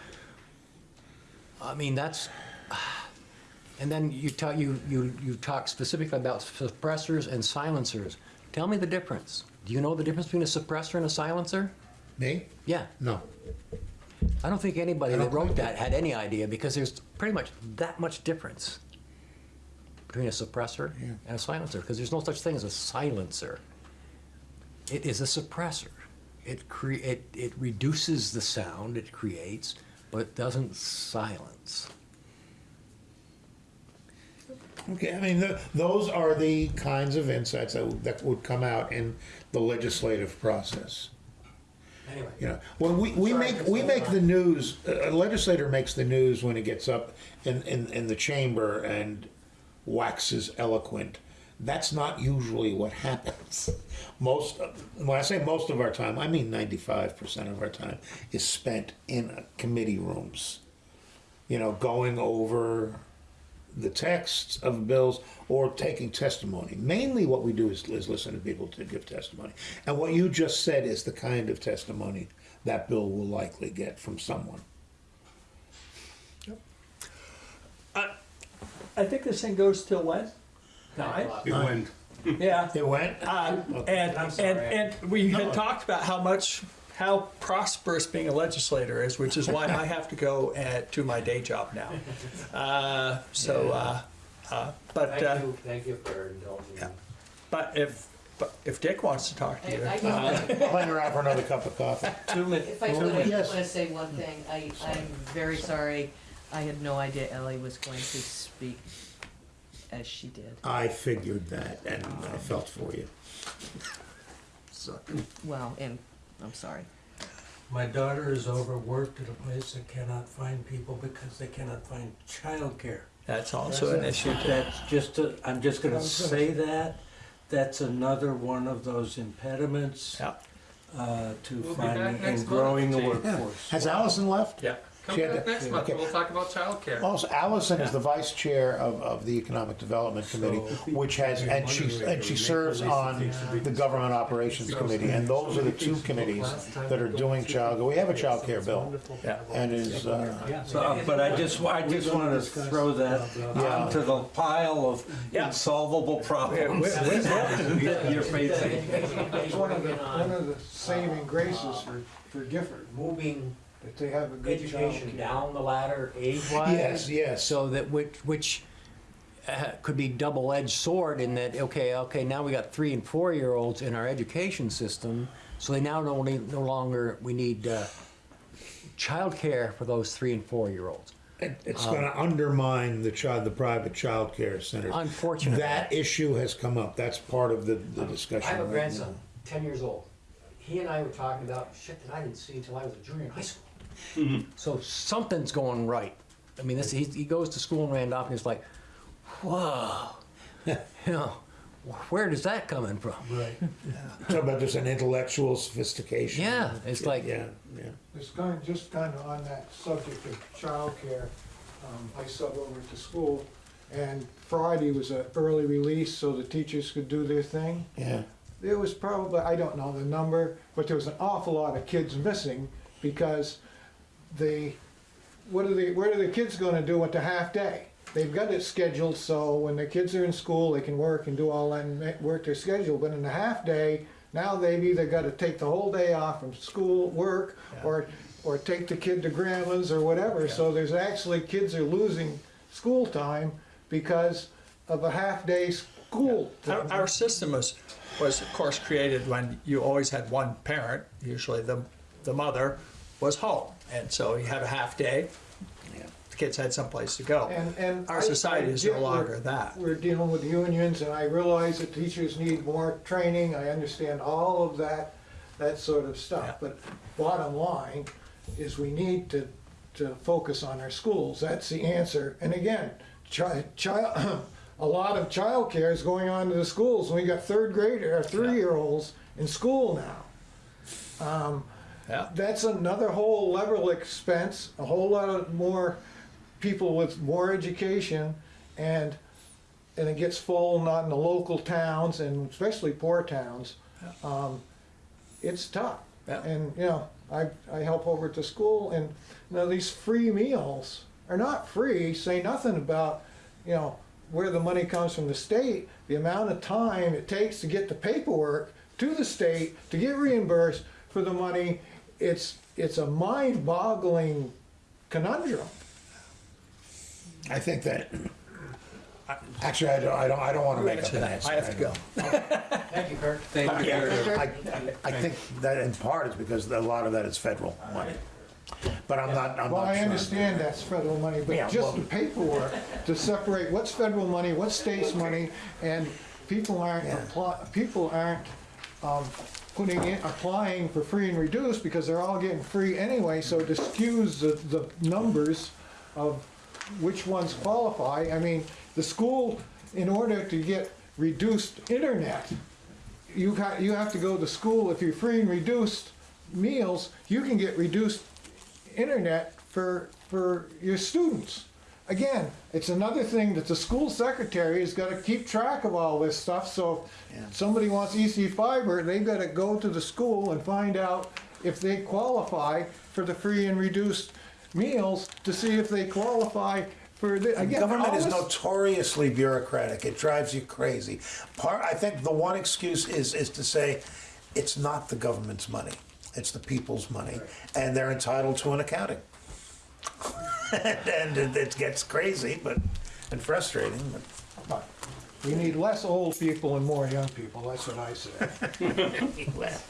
I mean, that's, <sighs> and then you talk, you, you, you talk specifically about suppressors and silencers. Tell me the difference. Do you know the difference between a suppressor and a silencer? Me? Yeah. No. I don't think anybody that wrote that had any idea because there's pretty much that much difference between a suppressor and a silencer because there's no such thing as a silencer. It is a suppressor. It cre- it, it reduces the sound it creates, but it doesn't silence. Okay, I mean, th those are the kinds of insights that, that would come out in the legislative process. Anyway. You know, when we, we Sorry, make, we make the news, a legislator makes the news when he gets up in, in, in the chamber and waxes eloquent. That's not usually what happens. Most, of- when I say most of our time, I mean ninety-five percent of our time is spent in committee rooms. You know, going over the texts of bills or taking testimony. Mainly what we do is, is listen to people to give testimony. And what you just said is the kind of testimony that bill will likely get from someone. Yep. I think this thing goes till when? Nine? It went, Yeah. It went? Um, and, I'm and, sorry. and we had talked about how much, how prosperous being a legislator is, which is why I have to go at, to my day job now. Uh, so, uh, uh, but, uh, Thank you, thank you for indulging me. but if, but if Dick wants to talk to you, I- I uh, Hang around for another cup of coffee. Two minutes. If I could, I Yes. just want to say one thing. I, I'm very sorry. I had no idea Ellie was going to speak as she did. I figured that and I felt for you. So, Well, and I'm sorry. My daughter is overworked at a place that cannot find people because they cannot find childcare. that's also an issue too. That's just, a- I'm just gonna say that, that's another one of those impediments Yeah. uh, to We'll be finding next and growing the month, Chief. workforce. Has Alison left? Yeah. Come She had back to- next month, okay. we'll talk about childcare. Also, Alison is the vice chair of, of the Economic Development Committee, which has, and she, and she serves on the Government Operations Committee, and those are the two committees that are doing child, we have a child care bill, Yeah. and is, uh, So, uh, but I just, I just wanted to throw that onto the pile of Yeah. insolvable problems that you're facing. It's one of the, one of the saving graces for, for Gifford, Moving that they have a good education down the ladder age-wise. yes, yes. So that which, which uh, could be double-edged sword in that, okay, okay, now we got three and four-year-olds in our education system, so they now no, no longer, we need uh, childcare for those three and four-year-olds. It- It's gonna undermine the child, the private child care centers. Unfortunately. That issue has come up, that's part of the, the discussion. I have a right grandson, ten years old. He and I were talking about shit that I didn't see until I was a junior in high school. So something's going right. I mean, this, he, he goes to school in Randolph and he's like, whoa, <laughs> you know, where does that coming from? Right. now. Talk about just an intellectual sophistication. Yeah, it's like- Yeah, yeah. It's kind of, just kind of on that subject of childcare, um, I sub over to school, and Friday was an early release so the teachers could do their thing. Yeah. There was probably, I don't know the number, but there was an awful lot of kids missing because they, what are the, what are the kids gonna do with the half day? They've got it scheduled so when the kids are in school, they can work and do all that and ma- work their schedule, but in the half day, now they've either gotta take the whole day off from school, work, or, or take the kid to grandma's or whatever, so there's actually, kids are losing school time because of a half-day school. Our, our system was, was of course created when you always had one parent, usually the, the mother was home. And so you had a half day, the kids had someplace to go. And, and. Our I- society I is get no we're- longer that. We're dealing with unions, and I realize that teachers need more training, I understand all of that, that sort of Yeah. stuff. But bottom line is we need to, to focus on our schools, that's the answer. And again, chi- child, <clears throat> a lot of childcare is going on to the schools, we got third grader, or three-year-olds in school now. Um, Yeah. that's another whole level of expense, a whole lot of more people with more education, and, and it gets full, not in the local towns, and especially poor towns. Um, It's tough. Yeah. And, you know, I, I help over at the school, and, you know, these free meals are not free, say nothing about, you know, where the money comes from the state, the amount of time it takes to get the paperwork to the state to get reimbursed for the money, it's, it's a mind-boggling conundrum. I think that, actually, I don't, I don't, I don't wanna make up an answer. I have to go. Thank you, Kurt. Thank you. Yeah, I, I think that in part is because a lot of that is federal money. But I'm not, I'm not Well, I sure. understand that's federal money, Yeah, but just well- the paperwork to separate what's federal money, what's state's money, and people aren't apply, people aren't, um, putting in, applying for free and reduced because they're all getting free anyway, so it skews the, the numbers of which ones qualify. I mean, the school, in order to get reduced internet. You got, you have to go to school, if you're free and reduced meals, you can get reduced internet for, for your students. Again, it's another thing that the school secretary has gotta keep track of all this stuff, so if somebody wants ECFiber, they've gotta go to the school and find out if they qualify for the free and reduced meals, to see if they qualify for the, again, Government is notoriously bureaucratic. It drives you crazy. Part, I think the one excuse is, is to say, it's not the government's money. It's the people's money, and they're entitled to an accounting. <laughs> And it it gets crazy, but, and frustrating, but. But We need less old people and more young people, that's what I say. <laughs> Well,